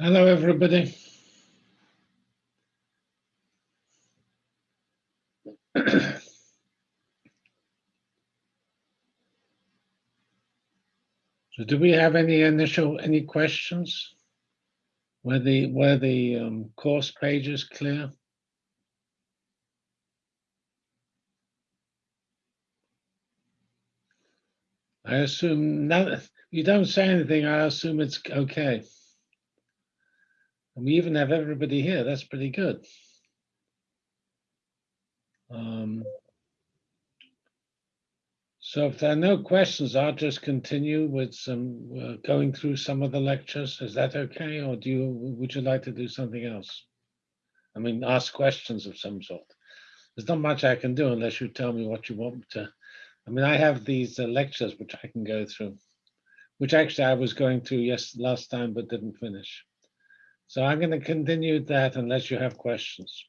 Hello, everybody. So do we have any initial, any questions? Were the, were the um, course pages clear? I assume, now, you don't say anything, I assume it's okay. And we even have everybody here, that's pretty good. Um, so if there are no questions, I'll just continue with some, uh, going through some of the lectures. Is that okay? Or do you, would you like to do something else? I mean, ask questions of some sort. There's not much I can do unless you tell me what you want to. I mean, I have these uh, lectures which I can go through, which actually I was going through yes last time but didn't finish. So I'm going to continue that unless you have questions.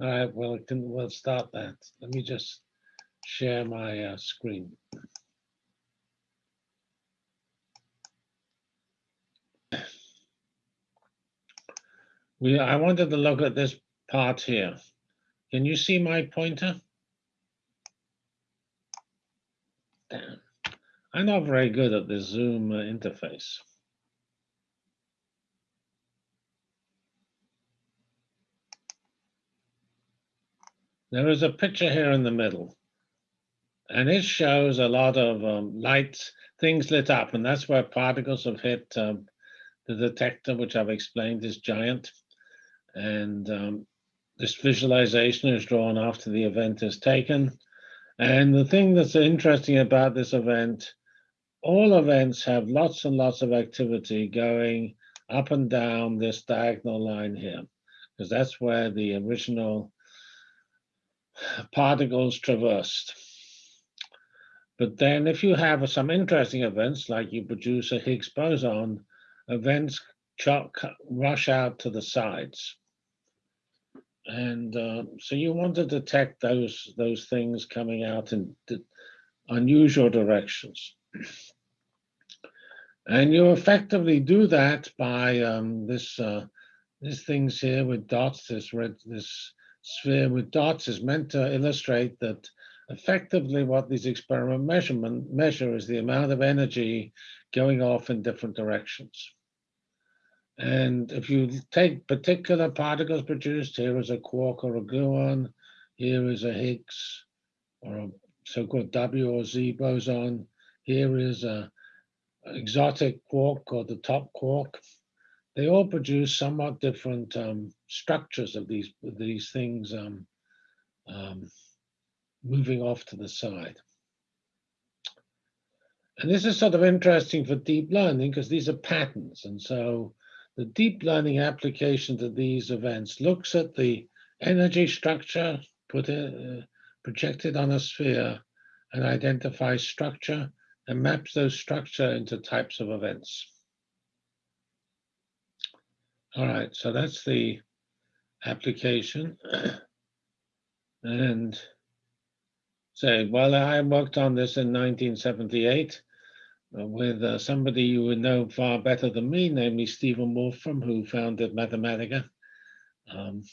All right, well, can, we'll start that. Let me just share my uh, screen. We, I wanted to look at this part here. Can you see my pointer? Damn. I'm not very good at the Zoom interface. There is a picture here in the middle. And it shows a lot of um, lights, things lit up, and that's where particles have hit um, the detector, which I've explained is giant. And um, this visualization is drawn after the event is taken. And the thing that's interesting about this event, all events have lots and lots of activity going up and down this diagonal line here, because that's where the original particles traversed. But then if you have some interesting events, like you produce a Higgs boson, events rush out to the sides. And uh, so you want to detect those, those things coming out in unusual directions. And you effectively do that by um, this, uh, these things here with dots, this red, this sphere with dots is meant to illustrate that effectively what these experiment measurement measure is the amount of energy going off in different directions. And if you take particular particles produced, here is a quark or a gluon, here is a Higgs or a so-called W or Z boson, here is a exotic quark or the top quark. They all produce somewhat different um, structures of these, these things um, um, moving off to the side. And this is sort of interesting for deep learning because these are patterns. And so the deep learning application to these events looks at the energy structure put uh, projected on a sphere and identifies structure and maps those structure into types of events. All right, so that's the application. and say, well, I worked on this in 1978 uh, with uh, somebody you would know far better than me, namely Stephen Wolfram, who founded Mathematica. Um,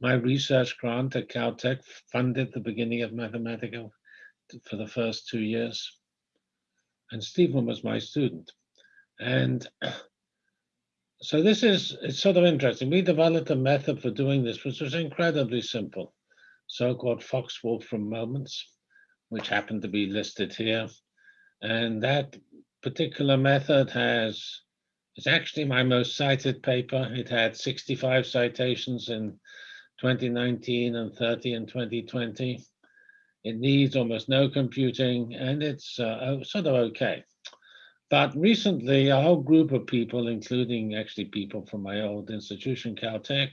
my research grant at Caltech funded the beginning of Mathematica for the first two years. And Stephen was my student. And so this is, it's sort of interesting. We developed a method for doing this, which was incredibly simple, so-called Fox-Wolfram moments which happen to be listed here. And that particular method has, it's actually my most cited paper. It had 65 citations in 2019 and 30 in 2020. It needs almost no computing and it's uh, sort of okay. But recently, a whole group of people, including actually people from my old institution, Caltech,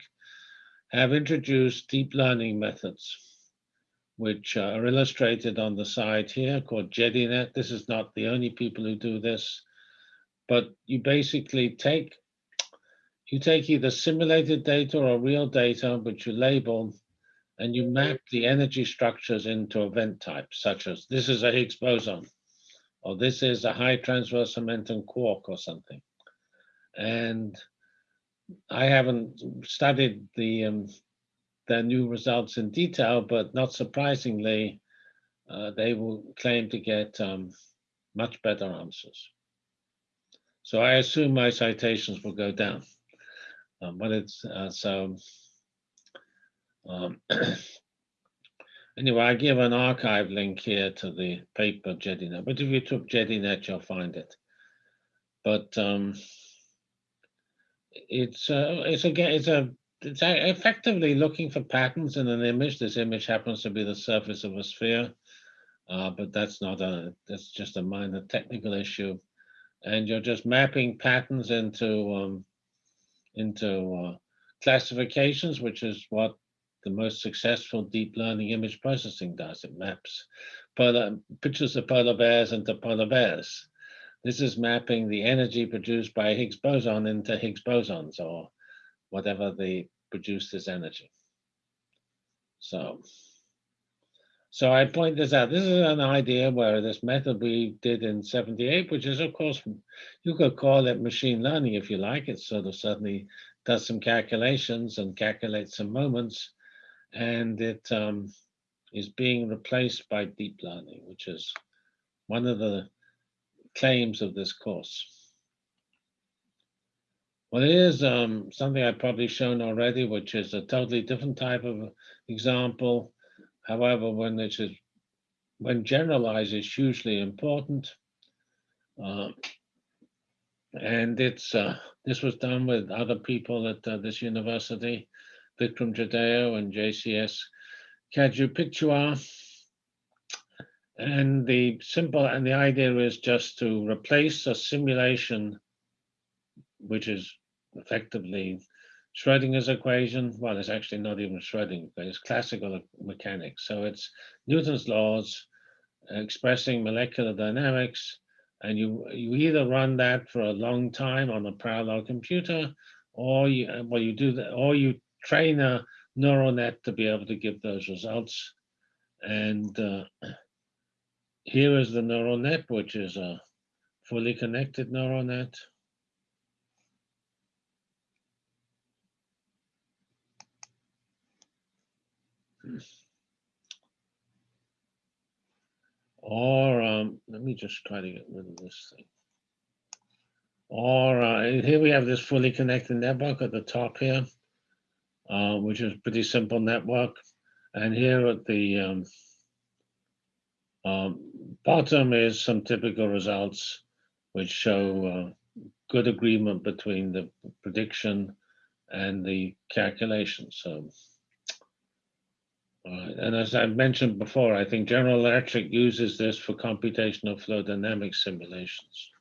have introduced deep learning methods which uh, are illustrated on the side here called JediNet. This is not the only people who do this, but you basically take you take either simulated data or real data, which you label, and you map the energy structures into event types, such as this is a Higgs boson, or this is a high transverse momentum quark or something. And I haven't studied the um, their new results in detail, but not surprisingly, uh, they will claim to get um, much better answers. So I assume my citations will go down. Um, but it's uh, so. Um, anyway, I give an arXiv link here to the paper JediNet, but if you took JediNet, you'll find it. But um, it's uh, it's again it's a it's effectively looking for patterns in an image. This image happens to be the surface of a sphere, uh, but that's not a that's just a minor technical issue and you're just mapping patterns into um, into uh, classifications, which is what the most successful deep learning image processing does. It maps polar, pictures of polar bears into polar bears. This is mapping the energy produced by Higgs boson into Higgs bosons or whatever they produce this energy. So so I point this out. This is an idea where this method we did in 78, which is, of course, you could call it machine learning if you like. It sort of certainly does some calculations and calculates some moments. And it um, is being replaced by deep learning, which is one of the claims of this course. Well, it is um, something I've probably shown already, which is a totally different type of example However, when it is when generalized is hugely important. Uh, and it's uh, this was done with other people at uh, this university, Vikram Jadhao and JCS Kadupitiya. And the simple and the idea is just to replace a simulation, which is effectively Schrodinger's equation, well, it's actually not even Schrodinger, it's classical mechanics. So it's Newton's laws expressing molecular dynamics, and you you either run that for a long time on a parallel computer, or you well you do that, or you train a neural net to be able to give those results. And uh, here is the neural net, which is a fully connected neural net. Or um, let me just try to get rid of this thing. Or uh, here we have this fully connected network at the top here, uh, which is a pretty simple network. And here at the um, um, bottom is some typical results which show uh, good agreement between the prediction and the calculation. So and as I mentioned before, I think General Electric uses this for computational flow dynamics simulations.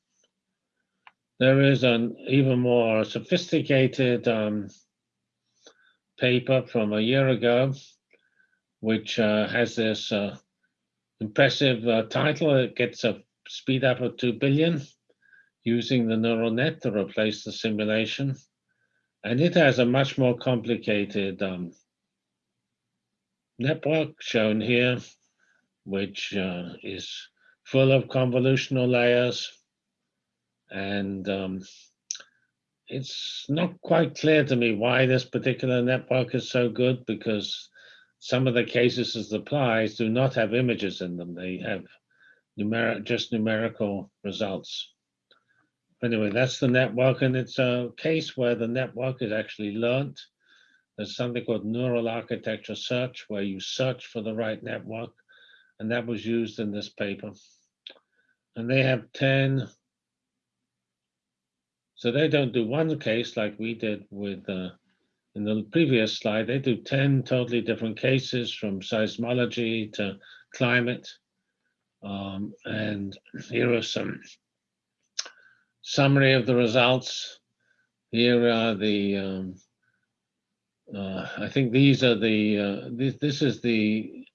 There is an even more sophisticated um, paper from a year ago, which uh, has this uh, impressive uh, title. It gets a speed up of 2 billion using the neural net to replace the simulation. And it has a much more complicated um, network shown here, which uh, is full of convolutional layers. And um, it's not quite clear to me why this particular network is so good because some of the cases as applies do not have images in them. They have numeric, just numerical results. Anyway, that's the network, and it's a case where the network is actually learned there's something called neural architecture search, where you search for the right network, and that was used in this paper. And they have 10, so they don't do one case like we did with uh, in the previous slide, they do 10 totally different cases from seismology to climate. Um, and here are some summary of the results. Here are the um, uh, I think these are the, uh, this, this is the,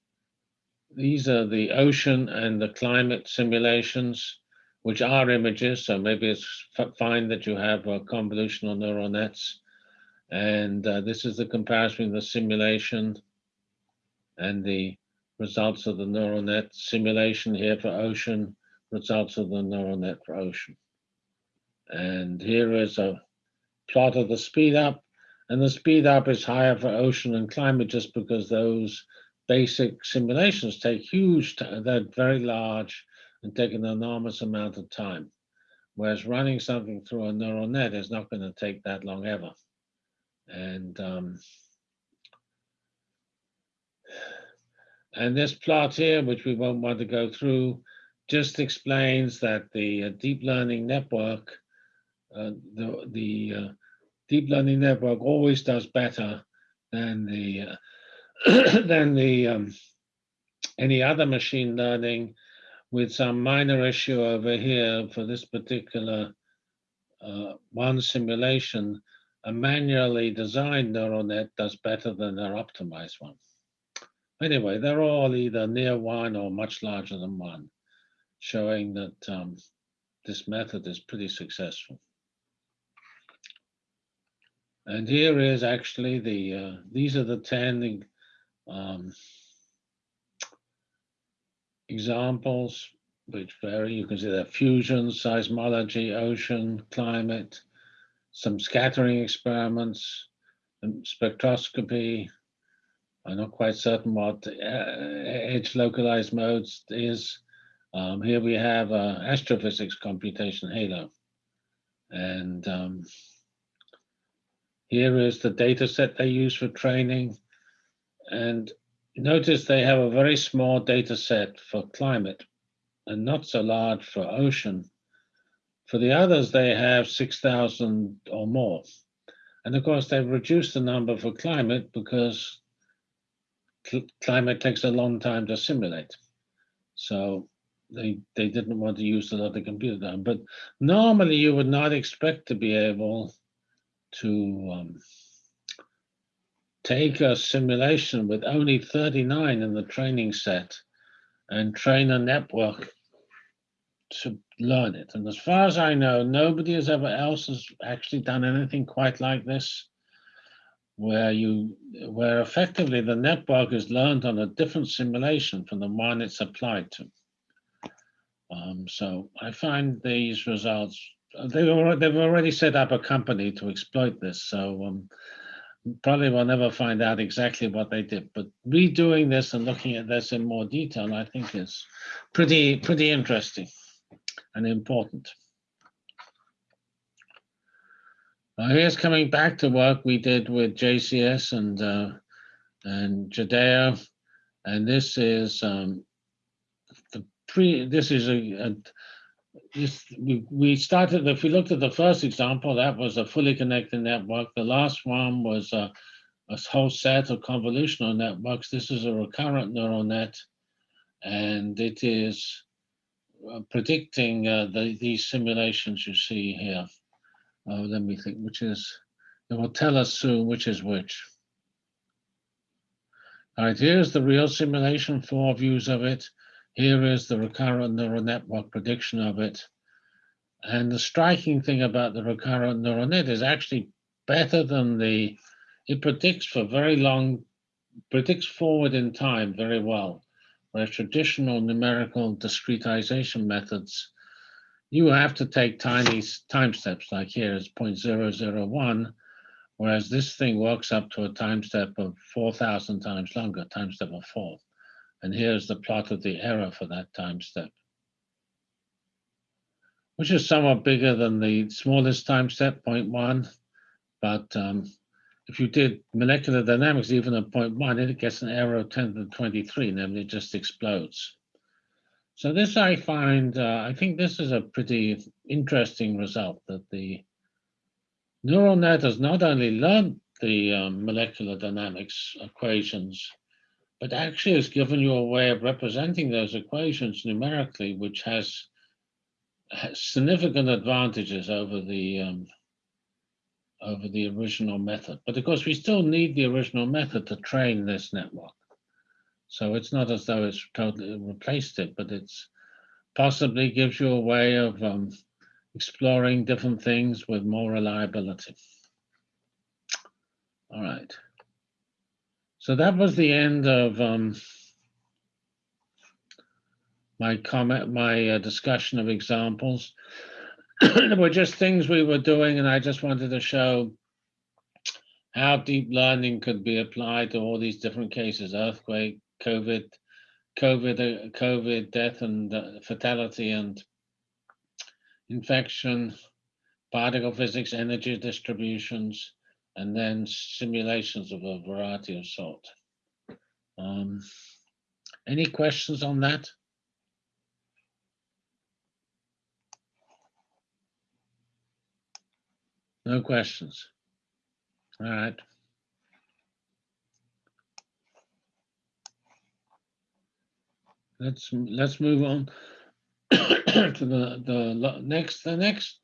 these are the ocean and the climate simulations, which are images. So maybe it's fine that you have uh, convolutional neural nets. And uh, this is the comparison between the simulation and the results of the neural net simulation here for ocean, results of the neural net for ocean. And here is a plot of the speed up. And the speed up is higher for ocean and climate just because those basic simulations take huge, they're very large and take an enormous amount of time. Whereas running something through a neural net is not going to take that long ever. And um, and this plot here, which we won't want to go through, just explains that the uh, deep learning network, uh, the, the uh, deep learning network always does better than the uh, than the um, any other machine learning with some minor issue over here for this particular uh, one simulation, a manually designed neural net does better than their optimized one. Anyway, they're all either near one or much larger than one, showing that um, this method is pretty successful. And here is actually the, uh, these are the 10 um, examples which vary. You can see that fusion, seismology, ocean, climate, some scattering experiments, spectroscopy. I'm not quite certain what uh, edge localized modes is. Um, here we have uh, astrophysics computation halo. And um, here is the data set they use for training. And notice they have a very small data set for climate and not so large for ocean. For the others, they have 6,000 or more. And of course, they've reduced the number for climate because cl climate takes a long time to simulate. So they, they didn't want to use a lot of computer time. But normally you would not expect to be able to um, take a simulation with only 39 in the training set and train a network to learn it. And as far as I know, nobody has ever else has actually done anything quite like this, where you where effectively the network is learned on a different simulation from the one it's applied to. Um, so I find these results they were, they've already set up a company to exploit this. So um, probably will never find out exactly what they did. But redoing this and looking at this in more detail, I think is pretty pretty interesting and important. Now here's coming back to work we did with JCS and uh, and Jadhao, and this is um, the pre. This is a, a this, we, we started, if we looked at the first example, that was a fully connected network. The last one was a, a whole set of convolutional networks. This is a recurrent neural net, and it is uh, predicting uh, the, these simulations you see here. Uh, let me think, which is, it will tell us soon which is which. All right, here's the real simulation, four views of it. Here is the recurrent neural network prediction of it. And the striking thing about the recurrent neural net is actually better than the, it predicts for very long, predicts forward in time very well, whereas traditional numerical discretization methods, you have to take tiny time steps, like here is 0.001, whereas this thing works up to a time step of 4,000 times longer, time step of four. And here's the plot of the error for that time step, which is somewhat bigger than the smallest time step, 0.1. But um, if you did molecular dynamics, even at 0.1, it gets an error of 10 to the 23, namely it just explodes. So this I find, uh, I think this is a pretty interesting result that the neural net has not only learned the um, molecular dynamics equations but actually has given you a way of representing those equations numerically, which has, has significant advantages over the um, over the original method. But of course, we still need the original method to train this network. So it's not as though it's totally replaced it, but it's possibly gives you a way of um, exploring different things with more reliability. All right. So that was the end of um, my comment, my uh, discussion of examples. were just things we were doing, and I just wanted to show how deep learning could be applied to all these different cases: earthquake, COVID, COVID, uh, COVID, death and uh, fatality, and infection, particle physics, energy distributions, and then simulations of a variety of sort. Um, any questions on that? No questions. All right. Let's let's move on to the the next the next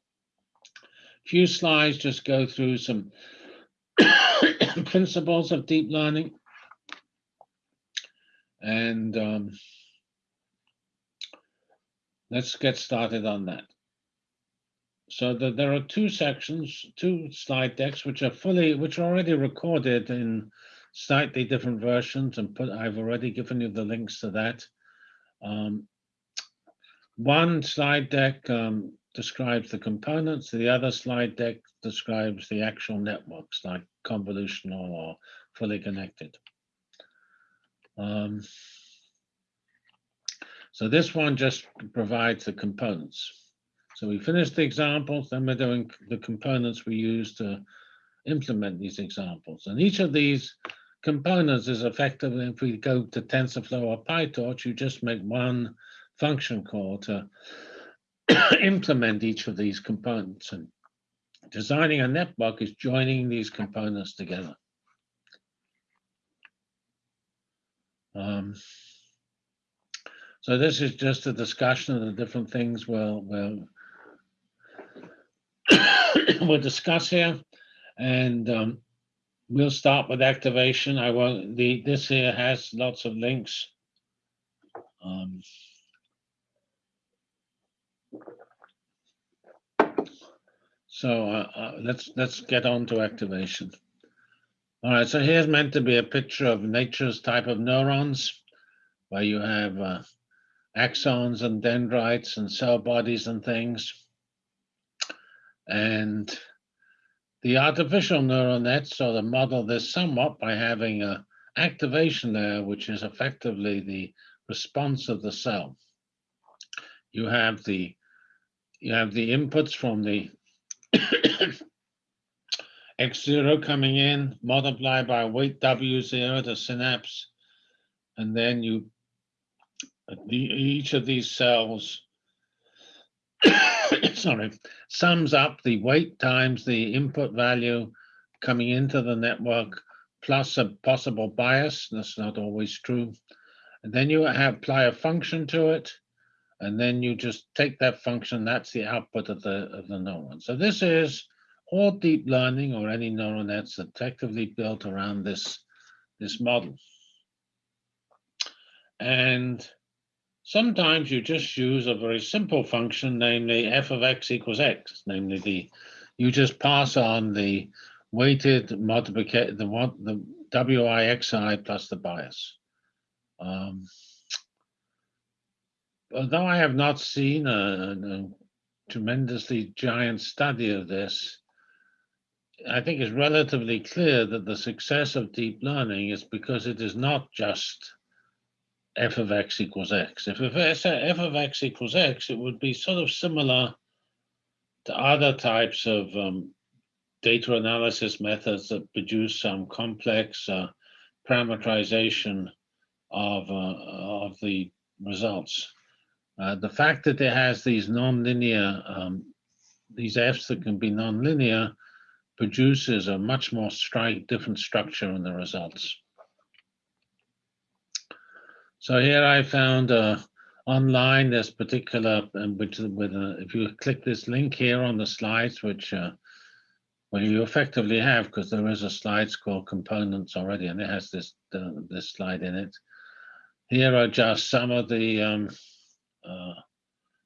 few slides. Just go through some principles of deep learning, and um, let's get started on that. So the, there are two sections, two slide decks, which are fully, which are already recorded in slightly different versions, and put. I've already given you the links to that. Um, one slide deck um, describes the components, the other slide deck describes the actual networks, like convolutional or fully connected. Um, so this one just provides the components. So we finished the examples, then we're doing the components we use to implement these examples. And each of these components is effectively, if we go to TensorFlow or PyTorch, you just make one function call to implement each of these components. And designing a network is joining these components together. Um, so this is just a discussion of the different things we'll, we'll, we'll discuss here. And um, we'll start with activation. I won't, the, this here has lots of links. Um, so uh, uh, let's let's get on to activation. All right, so here's meant to be a picture of nature's type of neurons, where you have uh, axons and dendrites and cell bodies and things. And the artificial neural nets sort of model this somewhat by having a activation layer, which is effectively the response of the cell. You have the you have the inputs from the x0 coming in, multiplied by weight w0, the synapse, and then you the, each of these cells sorry, sums up the weight times the input value coming into the network plus a possible bias. That's not always true. And then you have apply a function to it, and then you just take that function. That's the output of the of the neuron. So this is all deep learning or any neural nets effectively built around this this model. And Sometimes you just use a very simple function, namely f of x equals x, namely the, you just pass on the weighted multiplication, the one, the wixi plus the bias. Um, although I have not seen a, a, tremendously giant study of this, I think it's relatively clear that the success of deep learning is because it is not just f of x equals x. If, f of x equals x, it would be sort of similar to other types of um, data analysis methods that produce some complex uh, parameterization of, uh, of the results. Uh, the fact that it has these nonlinear, um, these f's that can be nonlinear, produces a much more strike different structure in the results. So here I found uh, online this particular, um, which with a, if you click this link here on the slides, which uh, well you effectively have because there is a slides called components already, and it has this uh, this slide in it. Here are just some of the um, uh,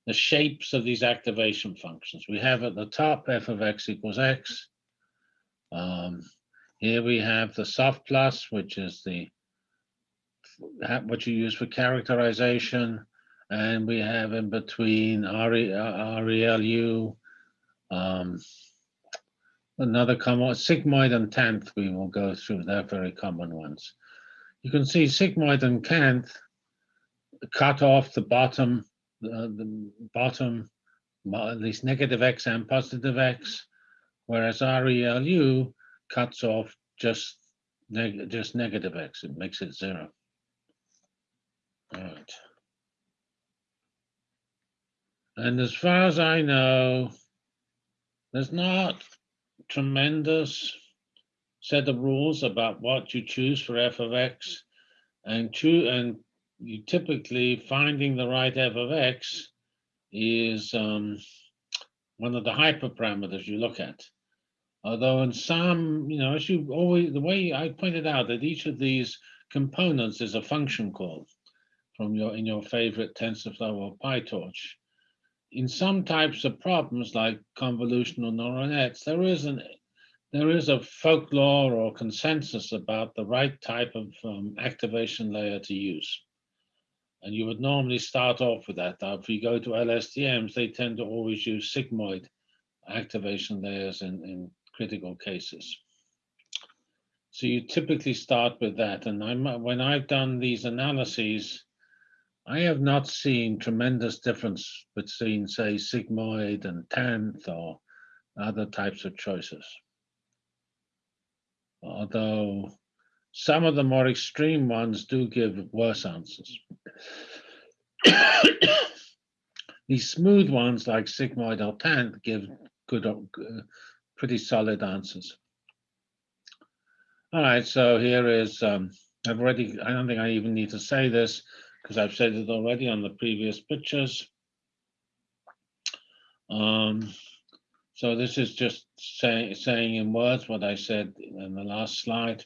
the shapes of these activation functions. We have at the top f of x equals x. Um, here we have the soft plus, which is the what you use for characterization. And we have in between RE, RELU, Um, another common sigmoid and tanh we will go through. They're very common ones. You can see sigmoid and tanh cut off the bottom, uh, the bottom, at least negative x and positive x, whereas RELU cuts off just neg just negative x. It makes it zero. All right. And as far as I know, there's not tremendous set of rules about what you choose for f of x and choose and you typically finding the right f of x is um, one of the hyperparameters you look at. Although in some, you know, as you always, the way I pointed out that each of these components is a function call from your, in your favorite TensorFlow or PyTorch. In some types of problems like convolutional neural nets, there is an there is a folklore or consensus about the right type of um, activation layer to use. And you would normally start off with that. Now, if you go to LSTMs, they tend to always use sigmoid activation layers in, in critical cases. So you typically start with that. And I'm, when I've done these analyses, I have not seen tremendous difference between, say, sigmoid and tanh or other types of choices. Although some of the more extreme ones do give worse answers. These smooth ones like sigmoid or tanh give good, uh, pretty solid answers. All right, so here is, um, I've already, I don't think I even need to say this because I've said it already on the previous pictures. Um, so this is just say, saying in words what I said in the last slide.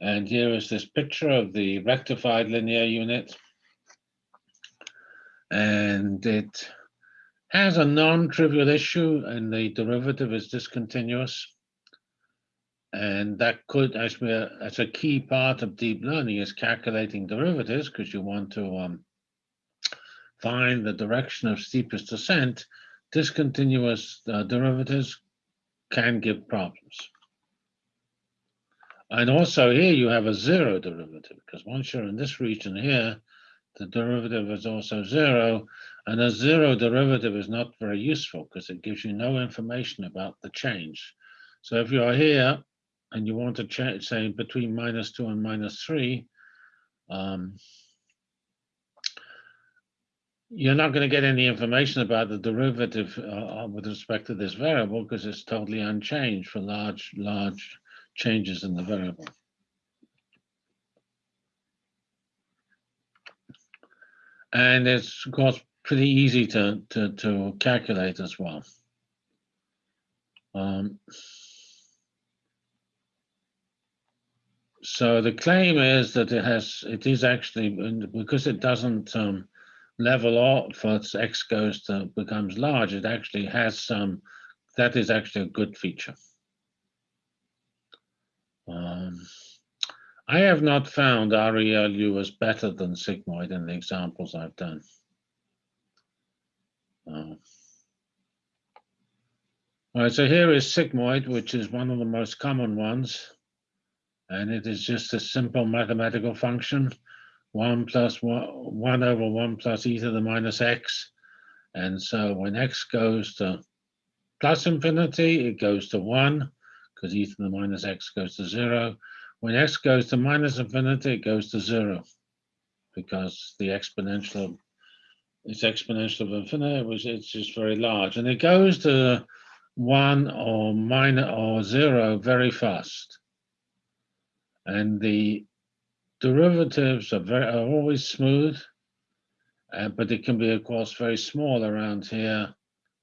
And here is this picture of the rectified linear unit. And it has a non-trivial issue and the derivative is discontinuous. And that could, actually, as a key part of deep learning is calculating derivatives because you want to um, find the direction of steepest descent. Discontinuous uh, derivatives can give problems. And also here you have a zero derivative because once you're in this region here, the derivative is also zero. And a zero derivative is not very useful because it gives you no information about the change. So if you're here and you want to change, say between minus two and minus three, um, you're not going to get any information about the derivative uh, with respect to this variable because it's totally unchanged for large, large changes in the variable. And it's, of course, pretty easy to, to, to calculate as well. Um, so the claim is that it has, it is actually, because it doesn't um, level off as x goes to becomes large, it actually has some, that is actually a good feature. Um, I have not found RELU as better than sigmoid in the examples I've done. Uh, all right, so here is sigmoid, which is one of the most common ones. And it is just a simple mathematical function, one plus one, one over one plus e to the minus x. And so when x goes to plus infinity, it goes to one because e to the minus x goes to zero. When x goes to minus infinity, it goes to zero because the exponential it's exponential of infinity, which it's just very large. And it goes to one or minus or zero very fast. And the derivatives are very are always smooth, uh, but it can be, of course, very small around here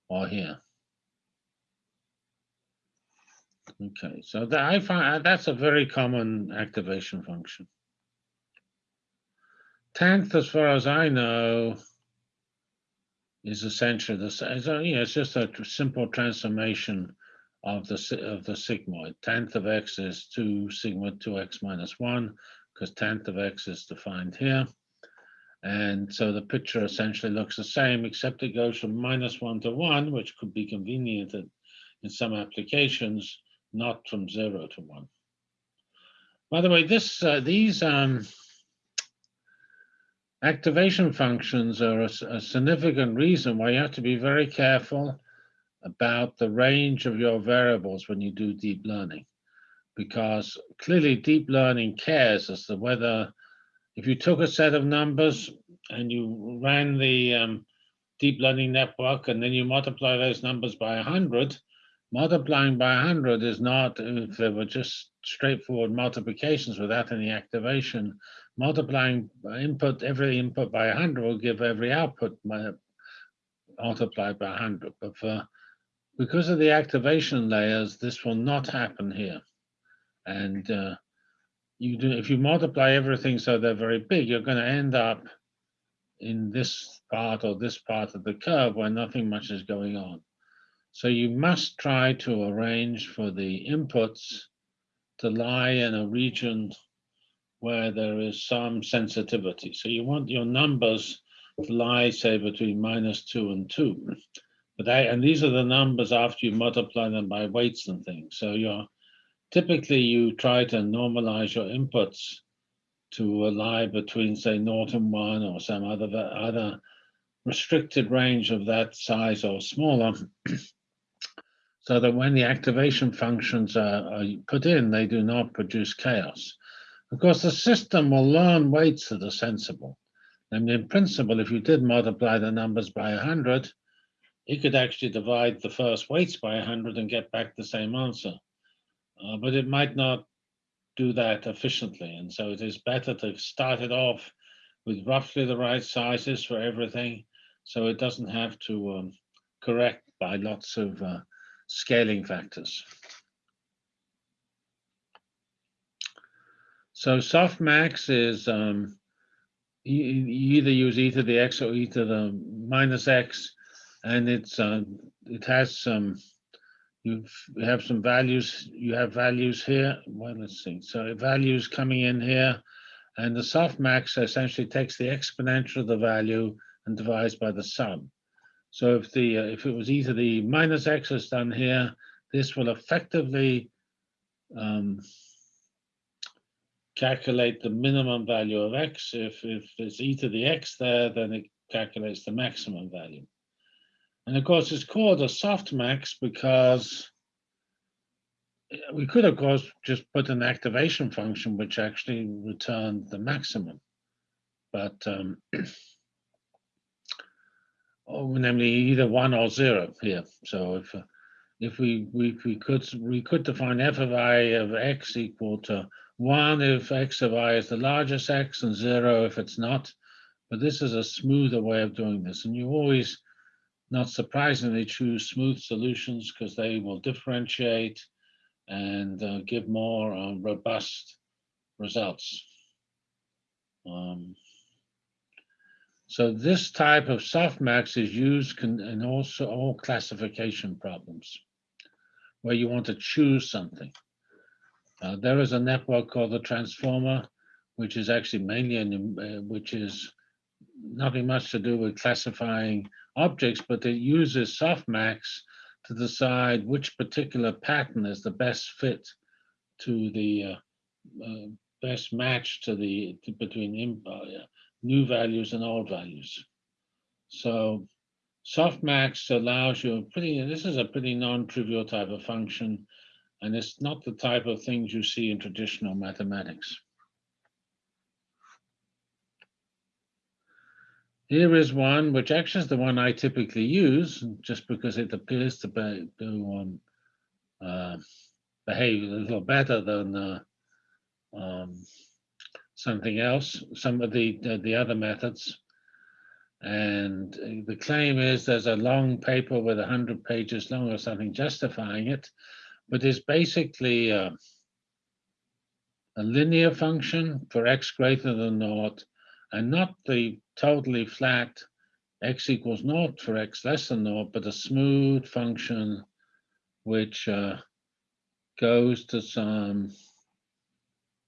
or here. Okay, so that I find uh, that's a very common activation function. Tanh, as far as I know, is essentially the same. So, know, it's just a simple transformation of the of the sigmoid. Tanh of x is two sigma two x minus one, because tanh of x is defined here, And so the picture essentially looks the same, except it goes from minus one to one, which could be convenient in some applications, not from zero to one. By the way, this uh, these um, activation functions are a, a significant reason why you have to be very careful about the range of your variables when you do deep learning. Because clearly deep learning cares as to whether, if you took a set of numbers and you ran the um, deep learning network and then you multiply those numbers by 100, multiplying by 100 is not, if they were just straightforward multiplications without any activation, multiplying input, every input by 100 will give every output multiplied by 100. But for because of the activation layers, this will not happen here. And uh, you do, if you multiply everything so they're very big, you're going to end up in this part or this part of the curve where nothing much is going on. So you must try to arrange for the inputs to lie in a region where there is some sensitivity. So you want your numbers to lie, say, between minus two and two. But I, and these are the numbers after you multiply them by weights and things. So you're typically you try to normalize your inputs to lie between say naught and one or some other other restricted range of that size or smaller so that when the activation functions are, are, put in, they do not produce chaos. Of course, the system will learn weights that are sensible. And in principle, if you did multiply the numbers by 100, he could actually divide the first weights by 100 and get back the same answer. Uh, but it might not do that efficiently. And so it is better to start it off with roughly the right sizes for everything so it doesn't have to um, correct by lots of uh, scaling factors. So softmax is um, you, you either use e to the x or e to the minus x and it's uh, it has some you have some values you have values here. Well let's see. So values coming in here and the softmax essentially takes the exponential of the value and divides by the sum so if the uh, if it was either the minus x is done here this will effectively um, calculate the minimum value of x if if there's e to the x there then it calculates the maximum value and of course, it's called a softmax because we could, of course, just put an activation function which actually returned the maximum. But um, oh, namely either one or zero here. So if if we, we we could we could define f of i of x equal to one if x of i is the largest x and zero if it's not. But this is a smoother way of doing this, and you always not surprisingly choose smooth solutions because they will differentiate and uh, give more uh, robust results. Um, so this type of softmax is used in also all classification problems where you want to choose something. Uh, there is a network called the transformer, which is actually mainly, uh, which is nothing much to do with classifying objects, but it uses softmax to decide which particular pattern is the best fit to the uh, uh, best match to the to, between uh, new values and old values. So softmax allows you pretty, this is a pretty non-trivial type of function, and it's not the type of things you see in traditional mathematics. Here is one, which actually is the one I typically use, just because it appears to be, to, uh, behave a little better than uh, um, something else, some of the, the, the other methods. And the claim is there's a long paper with 100 pages long or something justifying it, but it's basically uh, a linear function for x greater than naught and not the totally flat x equals naught for x less than naught, but a smooth function which uh, goes to some,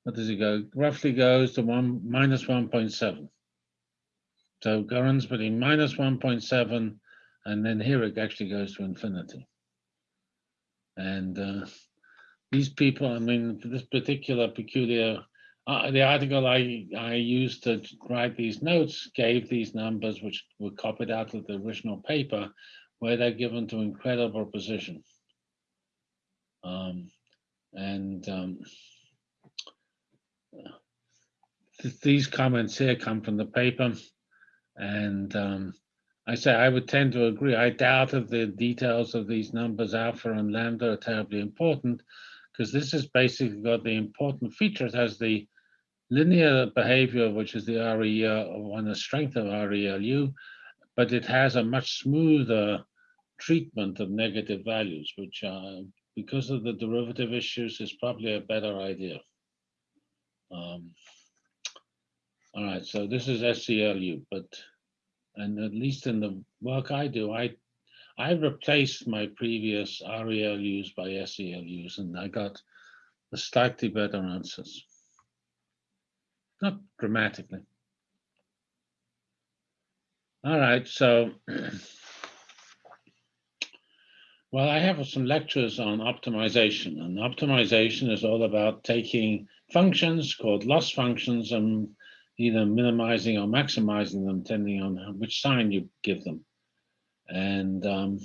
what does it go? Roughly goes to one minus 1.7. So runs between minus 1.7 and then here it actually goes to infinity. And uh, these people, I mean, this particular peculiar, uh, the article I, I used to write these notes gave these numbers, which were copied out of the original paper, where they're given to incredible precision. Um, and um, th these comments here come from the paper. And um, I say I would tend to agree. I doubt if the details of these numbers, alpha and lambda, are terribly important because this has basically got the important feature. It has the linear behavior, which is the REL, on the strength of RELU, but it has a much smoother treatment of negative values, which uh, because of the derivative issues is probably a better idea. Um, all right, so this is SELU, but and at least in the work I do, I I replaced my previous RELUs by SELUs, and I got slightly better answers. Not dramatically. All right, so well, I have some lectures on optimization, and optimization is all about taking functions called loss functions and either minimizing or maximizing them depending on which sign you give them. And um,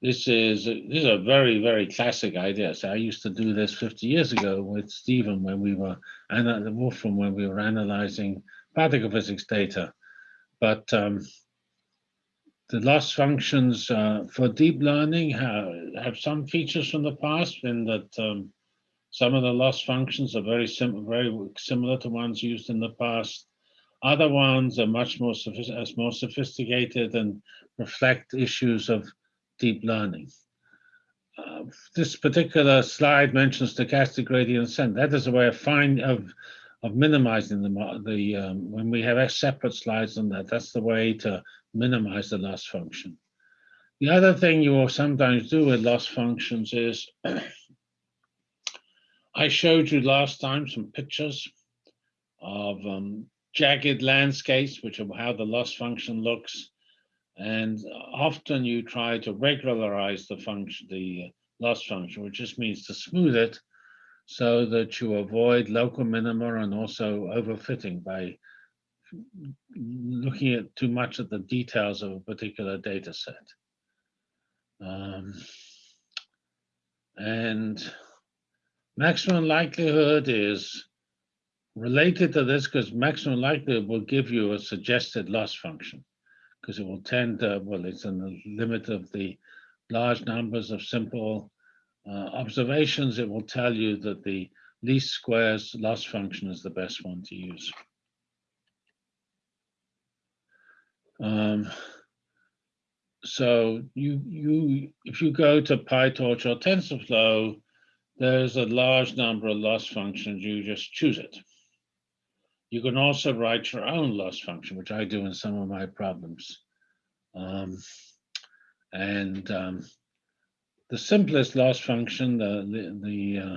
this is a, this is a very very classic idea. So I used to do this 50 years ago with Stephen when we were and Wolfram when we were analyzing particle physics data. But um, the loss functions uh, for deep learning have, have some features from the past in that um, some of the loss functions are very, sim very similar to ones used in the past. Other ones are much more, sophist more sophisticated and reflect issues of deep learning. Uh, this particular slide mentions stochastic gradient descent. That is a way of find of of minimizing the the um, when we have separate slides on that. That's the way to minimize the loss function. The other thing you will sometimes do with loss functions is I showed you last time some pictures of um, jagged landscapes, which are how the loss function looks. And often you try to regularize the function, the loss function, which just means to smooth it so that you avoid local minima and also overfitting by looking at too much at the details of a particular data set. Um, and Maximum likelihood is related to this because maximum likelihood will give you a suggested loss function because it will tend to, well, it's in the limit of the large numbers of simple uh, observations. It will tell you that the least squares loss function is the best one to use. Um, so you you if you go to PyTorch or TensorFlow, there's a large number of loss functions, you just choose it. You can also write your own loss function, which I do in some of my problems. Um, and um, the simplest loss function, the, the, the uh,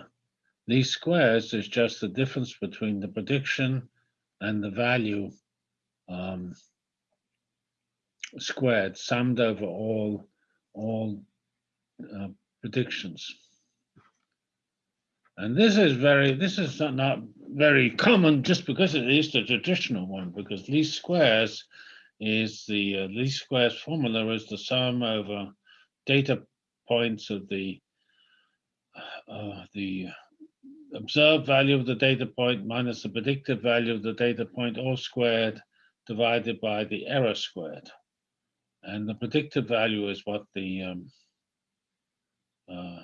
least squares, is just the difference between the prediction and the value um, squared, summed over all, all uh, predictions. And this is very, this is not very common just because it is the traditional one, because least squares is the uh, least squares formula is the sum over data points of the uh, the observed value of the data point minus the predicted value of the data point all squared divided by the error squared. And the predictive value is what the um, uh,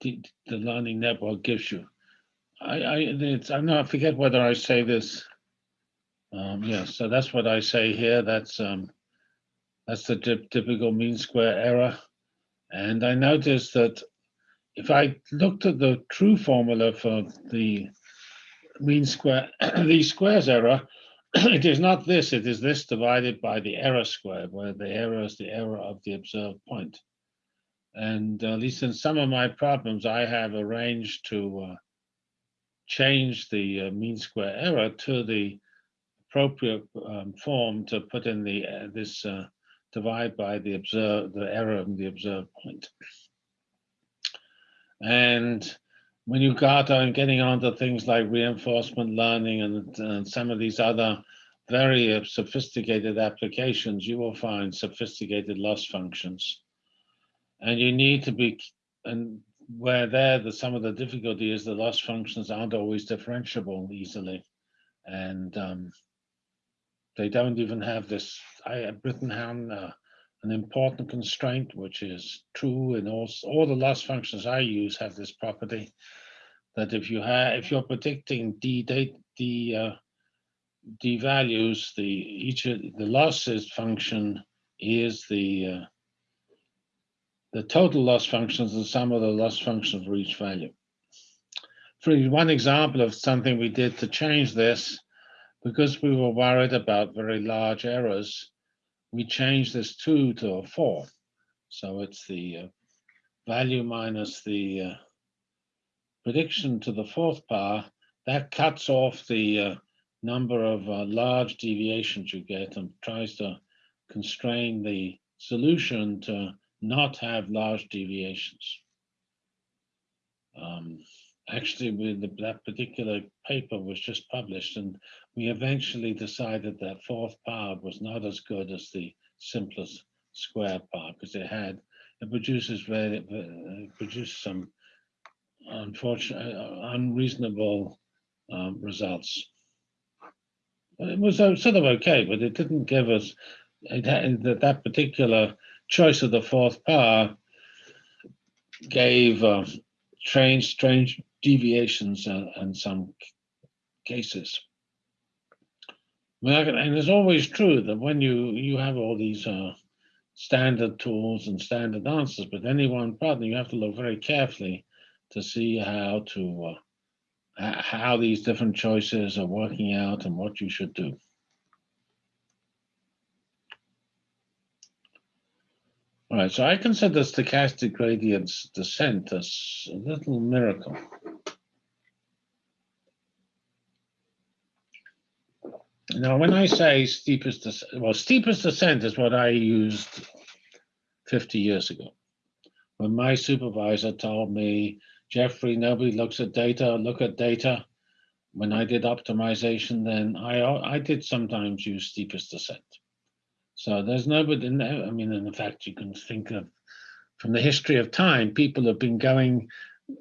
the, the learning network gives you. I, I, it's, I'm not, I forget whether I say this. Um, yeah, so that's what I say here. That's um, that's the typical mean square error. And I noticed that if I looked at the true formula for the mean square, the squares error, it is not this, it is this divided by the error square, where the error is the error of the observed point. And uh, at least in some of my problems, I have arranged to uh, change the uh, mean square error to the appropriate um, form to put in the uh, this uh, divide by the observed the error of the observed point. And when you got on getting onto things like reinforcement learning and, and some of these other very uh, sophisticated applications, you will find sophisticated loss functions. And you need to be, and where there, the, some of the difficulty is the loss functions aren't always differentiable easily. And um, they don't even have this, I down uh, an important constraint, which is true in all, all the loss functions I use have this property that if you have, if you're predicting d date, d, uh, d values, the each the losses function is the uh, the total loss functions the sum of the loss functions for each value. For one example of something we did to change this, because we were worried about very large errors, we change this two to a four. So it's the uh, value minus the uh, prediction to the fourth power. That cuts off the uh, number of uh, large deviations you get and tries to constrain the solution to not have large deviations. Um, actually, with the, that particular paper was just published and we eventually decided that fourth power was not as good as the simplest square power because it had, it produces very, it produces some unfortunate, uh, unreasonable um, results. It was uh, sort of okay, but it didn't give us, it had, that, that particular choice of the fourth power gave uh, strange, strange deviations uh, in some cases. And it's always true that when you, you have all these uh, standard tools and standard answers, but any one problem, you have to look very carefully to see how to uh, how these different choices are working out and what you should do. All right, so I consider stochastic gradients descent as a little miracle. Now, when I say steepest descent, well, steepest descent is what I used 50 years ago. When my supervisor told me Jeffrey, nobody looks at data, look at data. When I did optimization, then I, I did sometimes use steepest descent. So there's nobody, I mean, in fact, you can think of from the history of time, people have been going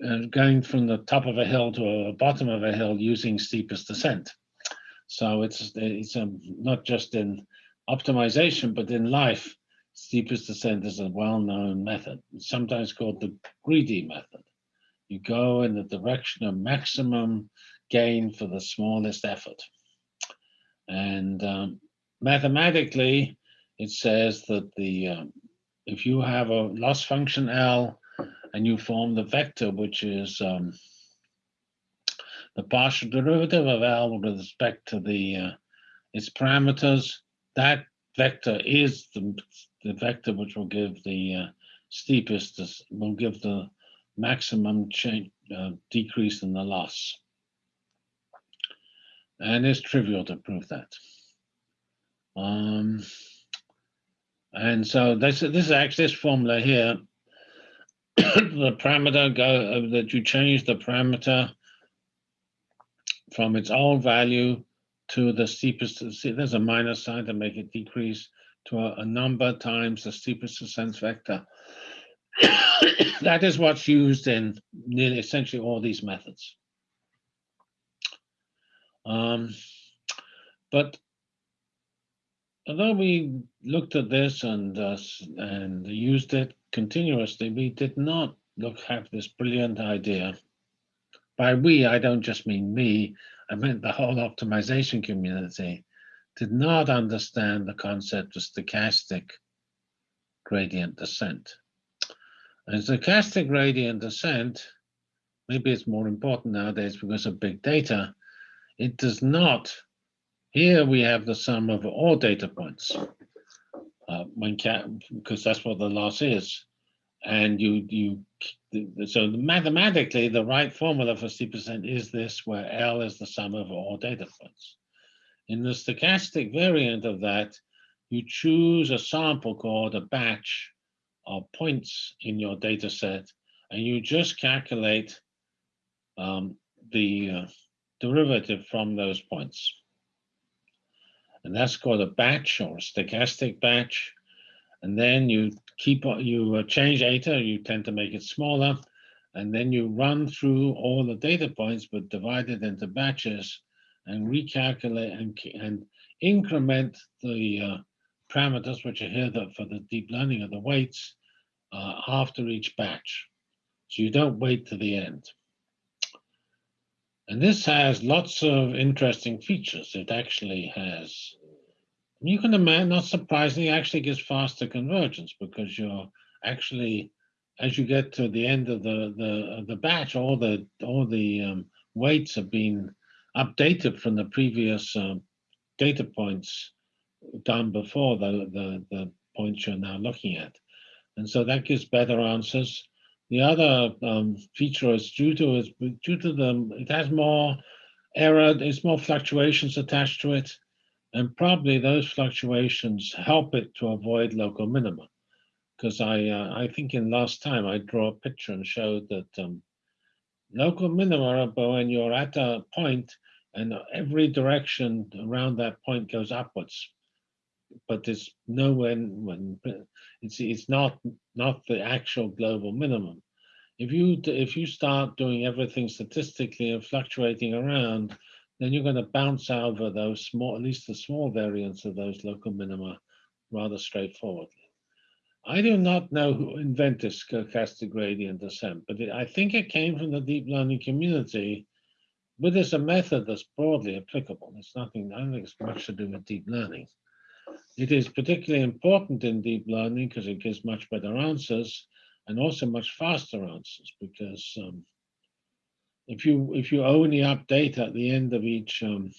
uh, going from the top of a hill to a bottom of a hill using steepest descent. So it's it's um, not just in optimization, but in life, steepest descent is a well-known method. Sometimes called the greedy method. You go in the direction of maximum gain for the smallest effort. And um, mathematically, it says that the um, if you have a loss function L and you form the vector, which is um, the partial derivative of L with respect to the uh, its parameters, that vector is the, the vector which will give the uh, steepest, will give the maximum change, uh, decrease in the loss. And it's trivial to prove that. Um, and so this, this is actually this formula here, the parameter go uh, that you change the parameter from its old value to the steepest, see, there's a minus sign to make it decrease to a, a number times the steepest descent vector. that is what's used in nearly essentially all these methods. Um, but although we looked at this and uh, and used it continuously, we did not look have this brilliant idea. By we, I don't just mean me, I meant the whole optimization community did not understand the concept of stochastic gradient descent. And stochastic gradient descent, maybe it's more important nowadays because of big data, it does not, here we have the sum of all data points, uh, when because that's what the loss is. And you, you, so mathematically, the right formula for steepest descent is this, where L is the sum of all data points. In the stochastic variant of that, you choose a sample called a batch of points in your data set, and you just calculate um, the uh, derivative from those points. And that's called a batch or a stochastic batch. And then you keep you uh, change eta, you tend to make it smaller, and then you run through all the data points, but divide it into batches and recalculate and, and increment the uh, parameters, which are here for the deep learning of the weights, uh, after each batch. So you don't wait to the end. And this has lots of interesting features. It actually has, you can imagine, not surprisingly, actually gives faster convergence because you're actually, as you get to the end of the the the batch, all the all the um, weights have been updated from the previous um, data points done before the, the the points you're now looking at, and so that gives better answers. The other um, feature is due to is due to the it has more error, there's more fluctuations attached to it, and probably those fluctuations help it to avoid local minima. Because I uh, I think in last time I draw a picture and showed that um, local minima are when you're at a point and every direction around that point goes upwards but it's no when when it's it's not not the actual global minimum. If you if you start doing everything statistically and fluctuating around, then you're going to bounce over those small, at least the small variants of those local minima, rather straightforwardly. I do not know who invented stochastic gradient descent, but it, I think it came from the deep learning community. But it's a method that's broadly applicable. It's nothing. I don't think it's much to do with deep learning. It is particularly important in deep learning because it gives much better answers and also much faster answers because um, if you if you only update at the end of each um,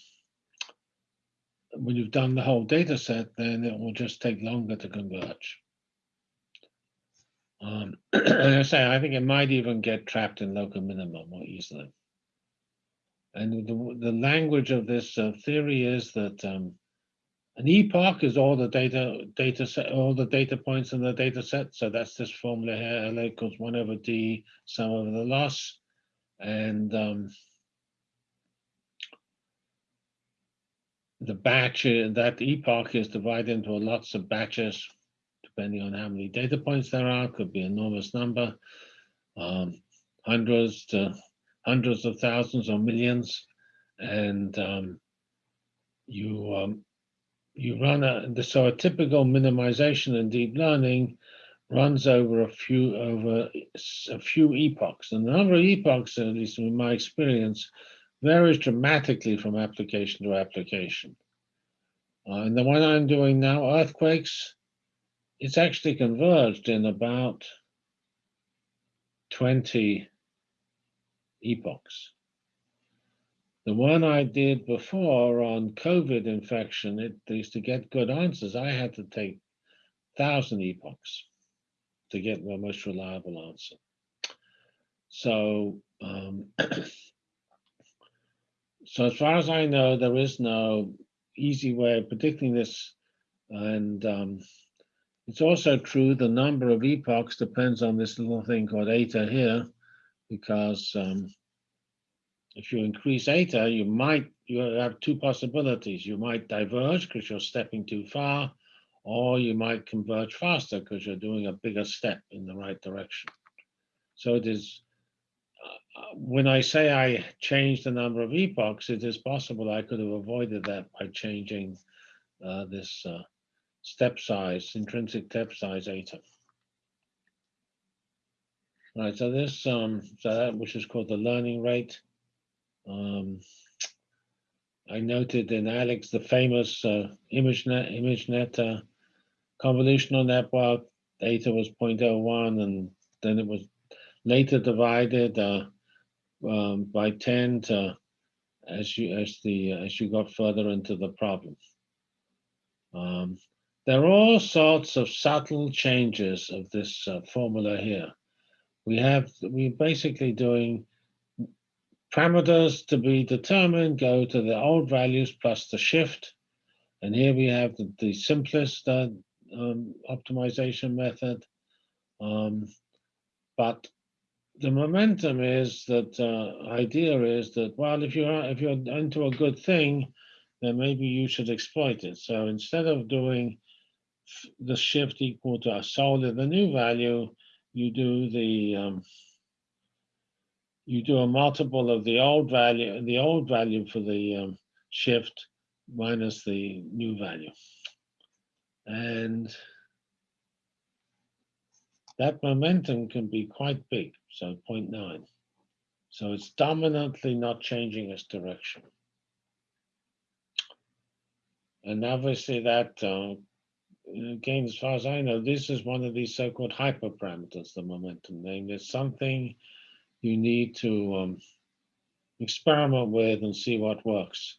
when you've done the whole data set, then it will just take longer to converge. Um, I say, I think it might even get trapped in local minima more easily. And the, the language of this uh, theory is that um, an epoch is all the data data set, all the data points in the data set. So that's this formula here, LA equals one over D, sum over the loss. And um, the batch, that epoch is divided into lots of batches, depending on how many data points there are, could be enormous number, um, hundreds to hundreds of thousands or millions. And um, you um, you run a so a typical minimization in deep learning runs over a few over a few epochs. And the number of epochs, at least in my experience, varies dramatically from application to application. Uh, and the one I'm doing now, earthquakes, it's actually converged in about 20 epochs. The one I did before on COVID infection, it is to get good answers. I had to take thousand epochs to get the most reliable answer. So, um, so as far as I know, there is no easy way of predicting this. And um, it's also true the number of epochs depends on this little thing called eta here, because um, if you increase eta, you might you have two possibilities. You might diverge because you're stepping too far, or you might converge faster because you're doing a bigger step in the right direction. So it is, uh, uh, when I say I changed the number of epochs, it is possible I could have avoided that by changing uh, this uh, step size, intrinsic step size eta. Right, so this, um, so that which is called the learning rate, um, I noted in Alex the famous uh, ImageNet, ImageNet convolutional network. Eta was 0.01, and then it was later divided uh, um, by 10 to, as you as the as you got further into the problem. Um, there are all sorts of subtle changes of this uh, formula here. We have we're basically doing parameters to be determined go to the old values plus the shift. And here we have the, the simplest uh, um, optimization method. Um, but the momentum is that uh, idea is that well if you're if you're into a good thing then maybe you should exploit it so instead of doing the shift equal to a solely the new value you do the um, you do a multiple of the old value the old value for the um, shift minus the new value and that momentum can be quite big, so 0.9. So it's dominantly not changing its direction. And obviously that, uh, again, as far as I know, this is one of these so-called hyperparameters, the momentum name. There's something you need to um, experiment with and see what works.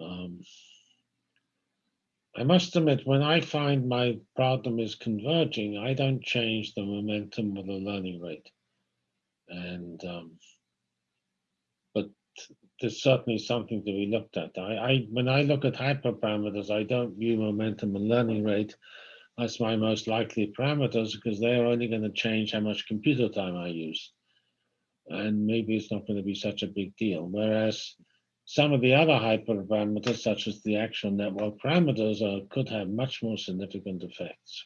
Um, I must admit, when I find my problem is converging, I don't change the momentum or the learning rate. And, um, but there's certainly something to be looked at. I, I when I look at hyperparameters, I don't view momentum and learning rate as my most likely parameters because they're only going to change how much computer time I use. And maybe it's not going to be such a big deal. Whereas some of the other hyperparameters, such as the actual network parameters, uh, could have much more significant effects.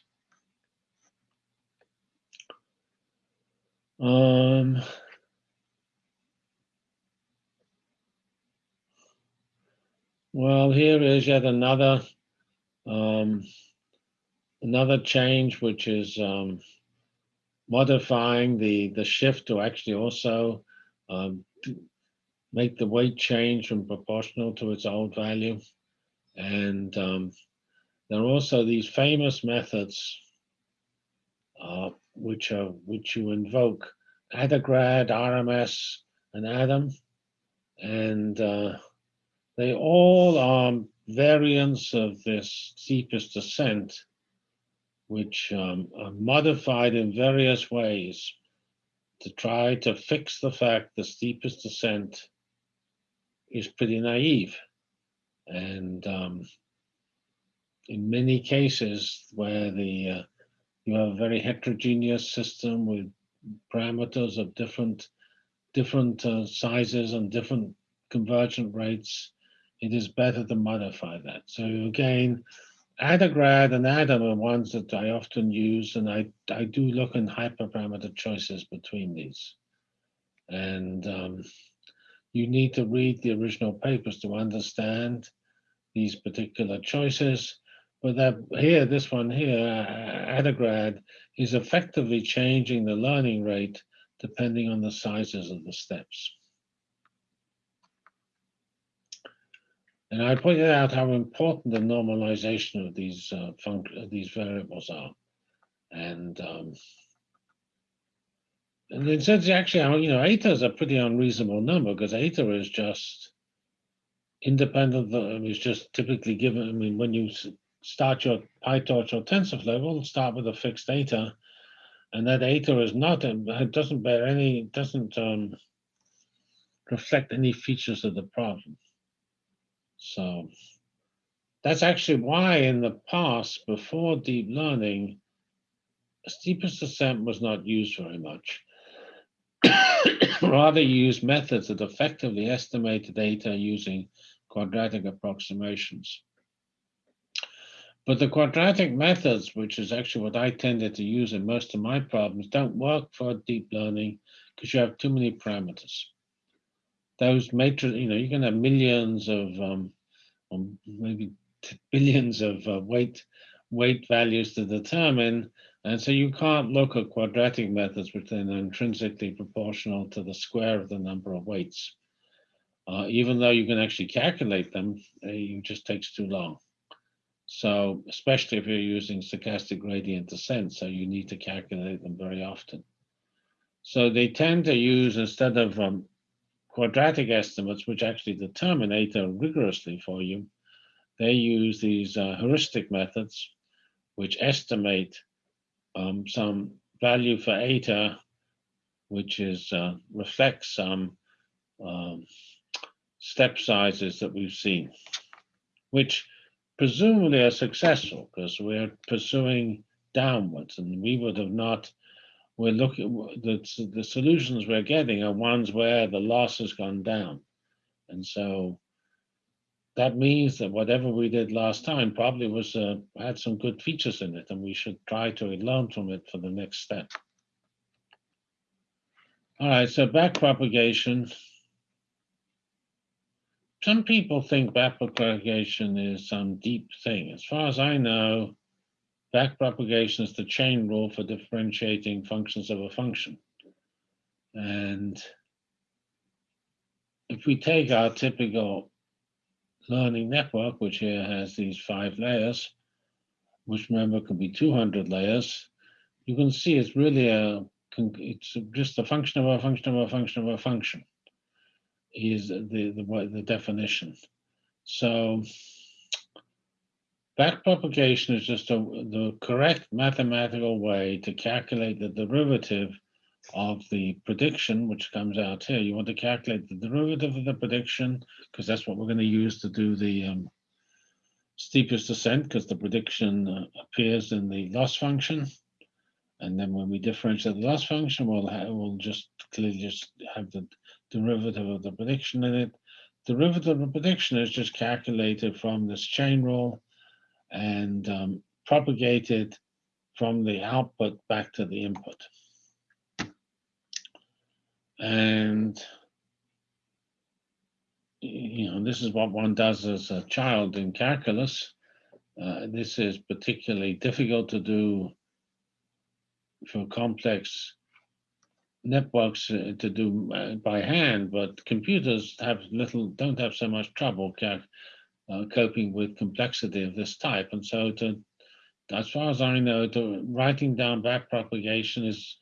Um, well, here is yet another um, another change, which is um, modifying the the shift to actually also um, make the weight change from proportional to its old value. And um, there are also these famous methods uh, which are which you invoke, Adagrad, RMS, and Adam, and uh, they all are variants of this steepest descent, which um, are modified in various ways to try to fix the fact the steepest descent is pretty naive. And um, in many cases where the uh, you have a very heterogeneous system with parameters of different different uh, sizes and different convergent rates, it is better to modify that. So again, Adagrad and Adam are ones that I often use, and I, I do look in hyperparameter choices between these. And um, you need to read the original papers to understand these particular choices. But that here, this one here, Adagrad, is effectively changing the learning rate depending on the sizes of the steps. And I pointed out how important the normalization of these uh, these variables are. And um, and it says actually, you know, eta is a pretty unreasonable number because eta is just independent of it's just typically given. I mean, when you start your PyTorch or TensorFlow, will start with a fixed eta, and that eta is not, it doesn't bear any, doesn't um, reflect any features of the problem. So that's actually why in the past, before deep learning, steepest descent was not used very much. Rather use methods that effectively estimate the data using quadratic approximations. But the quadratic methods, which is actually what I tended to use in most of my problems, don't work for deep learning because you have too many parameters. Those matrix, you know, you can have millions of, um, maybe billions of uh, weight weight values to determine and so you can't look at quadratic methods which are intrinsically proportional to the square of the number of weights. Uh, even though you can actually calculate them, uh, it just takes too long. So especially if you're using stochastic gradient descent, so you need to calculate them very often. So they tend to use, instead of um, quadratic estimates, which actually determine eta rigorously for you, they use these uh, heuristic methods, which estimate um, some value for eta, which is uh, reflects some um, step sizes that we've seen, which presumably are successful because we're pursuing downwards and we would have not, we're looking, the, the solutions we're getting are ones where the loss has gone down. And so that means that whatever we did last time probably was uh, had some good features in it and we should try to learn from it for the next step. All right, so back propagation. Some people think back propagation is some deep thing. As far as I know, back propagation is the chain rule for differentiating functions of a function. And if we take our typical learning network, which here has these five layers, which remember could be 200 layers, you can see it's really a, it's just a function of a function of a function of a function is the, the, the definition. So backpropagation is just a, the correct mathematical way to calculate the derivative of the prediction, which comes out here. You want to calculate the derivative of the prediction, because that's what we're going to use to do the um, steepest descent, because the prediction uh, appears in the loss function. And then when we differentiate the loss function, we'll, we'll just clearly just have the derivative of the prediction in it. Derivative of the prediction is just calculated from this chain rule and um, propagated from the output back to the input. And you know, this is what one does as a child in calculus. Uh, this is particularly difficult to do for complex networks uh, to do uh, by hand, but computers have little, don't have so much trouble uh, coping with complexity of this type. And so to, as far as I know, to writing down back propagation is,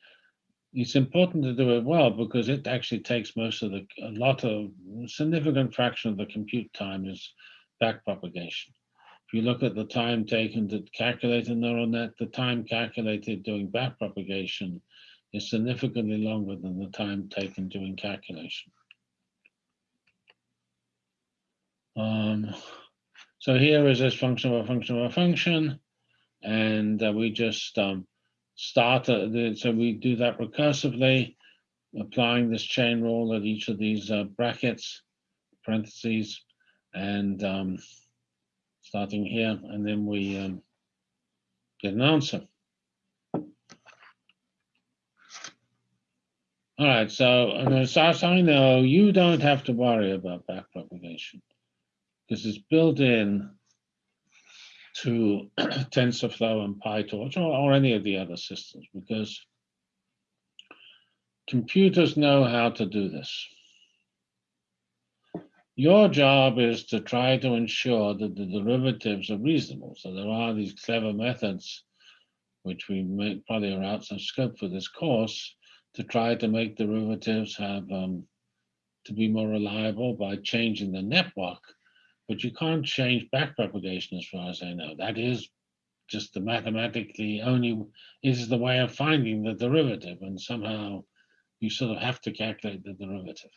it's important to do it well because it actually takes most of the, a lot of, significant fraction of the compute time is back propagation. If you look at the time taken to calculate a neural net, the time calculated doing back propagation is significantly longer than the time taken doing calculation. Um, so here is this function of a function of a function, and uh, we just um, start, uh, the, so we do that recursively, applying this chain rule at each of these uh, brackets, parentheses, and um, starting here, and then we um, get an answer. All right, so as far as I know, you don't have to worry about backpropagation because it's built in to TensorFlow and PyTorch or, or any of the other systems because computers know how to do this. Your job is to try to ensure that the derivatives are reasonable. So there are these clever methods, which we may, probably are out of scope for this course, to try to make derivatives have um, to be more reliable by changing the network, but you can't change backpropagation as far as I know. That is just the mathematically only is the way of finding the derivative, and somehow you sort of have to calculate the derivative.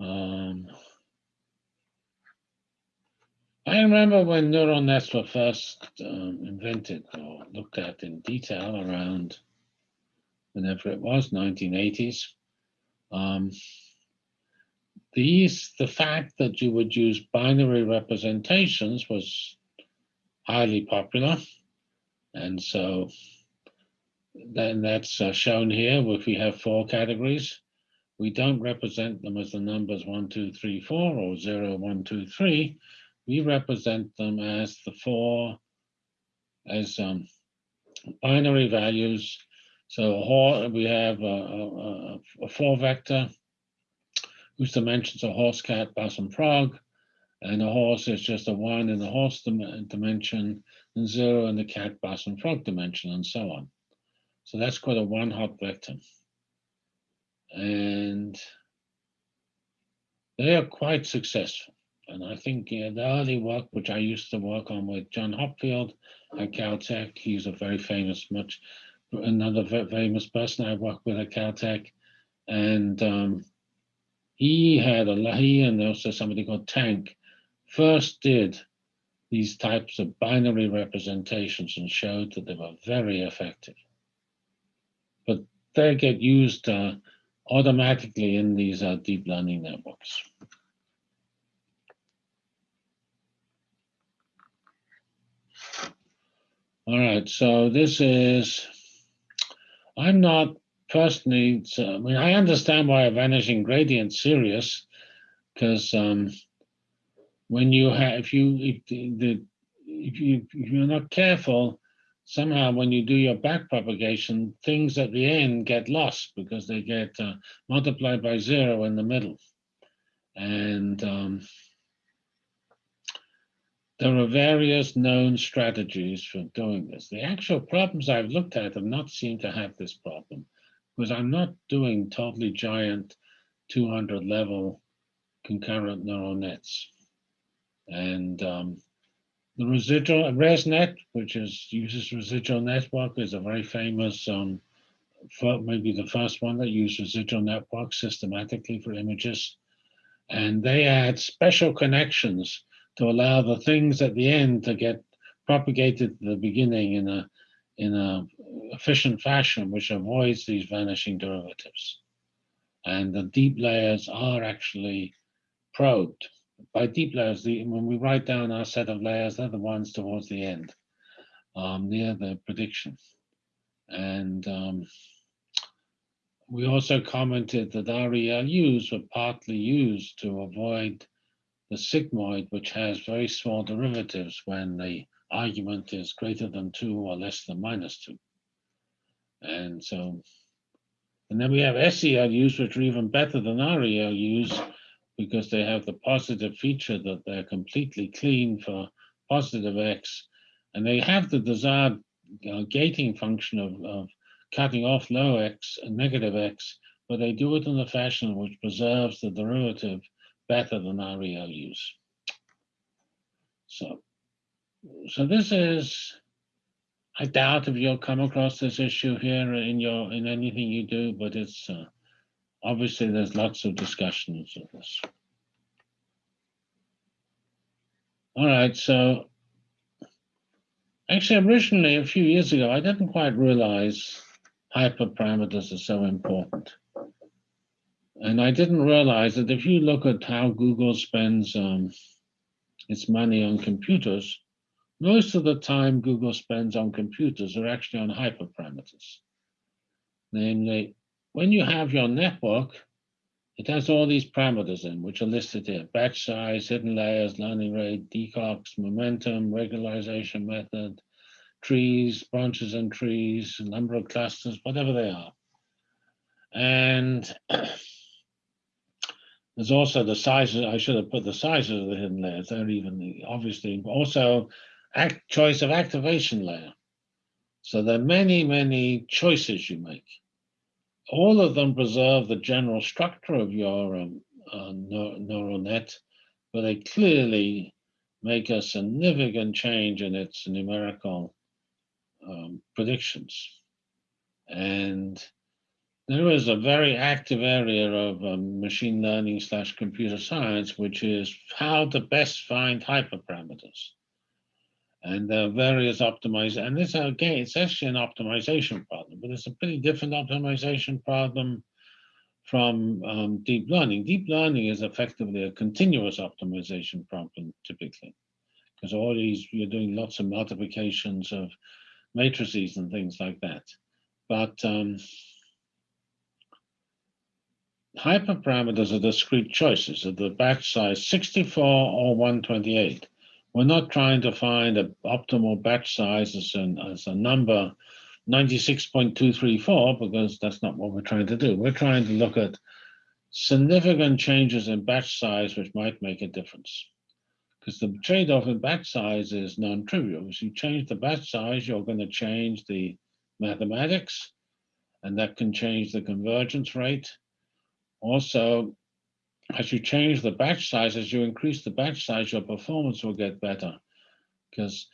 Um, I remember when neural nets were first um, invented or looked at in detail around whenever it was, 1980s. Um, these, the fact that you would use binary representations was highly popular. And so then that's uh, shown here if we have four categories. We don't represent them as the numbers one, two, three, four, or zero, one, two, three we represent them as the four, as um, binary values. So we have a, a, a, four vector whose dimensions are horse, cat, bus, and frog. And a horse is just a one in the horse dim dimension and zero in the cat, bus, and frog dimension, and so on. So that's called a one hot vector. And they are quite successful. And I think the early work, which I used to work on with John Hopfield at Caltech, he's a very famous, much another famous person I worked with at Caltech, and um, he had a he and also somebody called Tank first did these types of binary representations and showed that they were very effective. But they get used uh, automatically in these uh, deep learning networks. All right, so this is, I'm not personally, I mean, I understand why a vanishing gradient serious, because um, when you have, if you, if, the, if you, if you're not careful, somehow when you do your back propagation, things at the end get lost because they get uh, multiplied by zero in the middle. And um, there are various known strategies for doing this. The actual problems I've looked at have not seemed to have this problem because I'm not doing totally giant 200 level concurrent neural nets. And um, the residual ResNet, which is uses residual network, is a very famous, um, maybe the first one that used residual network systematically for images. And they add special connections to allow the things at the end to get propagated at the beginning in a in an efficient fashion, which avoids these vanishing derivatives. And the deep layers are actually probed. By deep layers, the, when we write down our set of layers, they're the ones towards the end, um, near the prediction. And um, we also commented that RELUs were partly used to avoid the sigmoid, which has very small derivatives when the argument is greater than two or less than minus two. And so, and then we have SELUs, which are even better than RELUs because they have the positive feature that they're completely clean for positive X. And they have the desired uh, gating function of, of cutting off low X and negative X, but they do it in a fashion which preserves the derivative better than RELUs. So, so this is, I doubt if you'll come across this issue here in your in anything you do, but it's uh, obviously there's lots of discussions of this. All right, so actually originally a few years ago, I didn't quite realize hyperparameters are so important. And I didn't realize that if you look at how Google spends um, its money on computers, most of the time Google spends on computers are actually on hyperparameters. Namely, when you have your network, it has all these parameters in, which are listed here. Batch size, hidden layers, learning rate, decogs, momentum, regularization method, trees, branches and trees, number of clusters, whatever they are. And There's also the sizes, I should have put the sizes of the hidden layers. They're even obviously also act, choice of activation layer. So there are many, many choices you make. All of them preserve the general structure of your um, uh, neural net, but they clearly make a significant change in its numerical um, predictions. And there is a very active area of um, machine learning slash computer science, which is how to best find hyperparameters. And there are various optimizations. And this, again, it's actually an optimization problem, but it's a pretty different optimization problem from um, deep learning. Deep learning is effectively a continuous optimization problem, typically, because all these, you're doing lots of multiplications of matrices and things like that. But um, hyperparameters are discrete choices of the batch size 64 or 128. We're not trying to find an optimal batch size as, an, as a number 96.234 because that's not what we're trying to do. We're trying to look at significant changes in batch size which might make a difference. Because the trade-off in batch size is non-trivial. If you change the batch size, you're going to change the mathematics, and that can change the convergence rate also, as you change the batch size, as you increase the batch size, your performance will get better. Because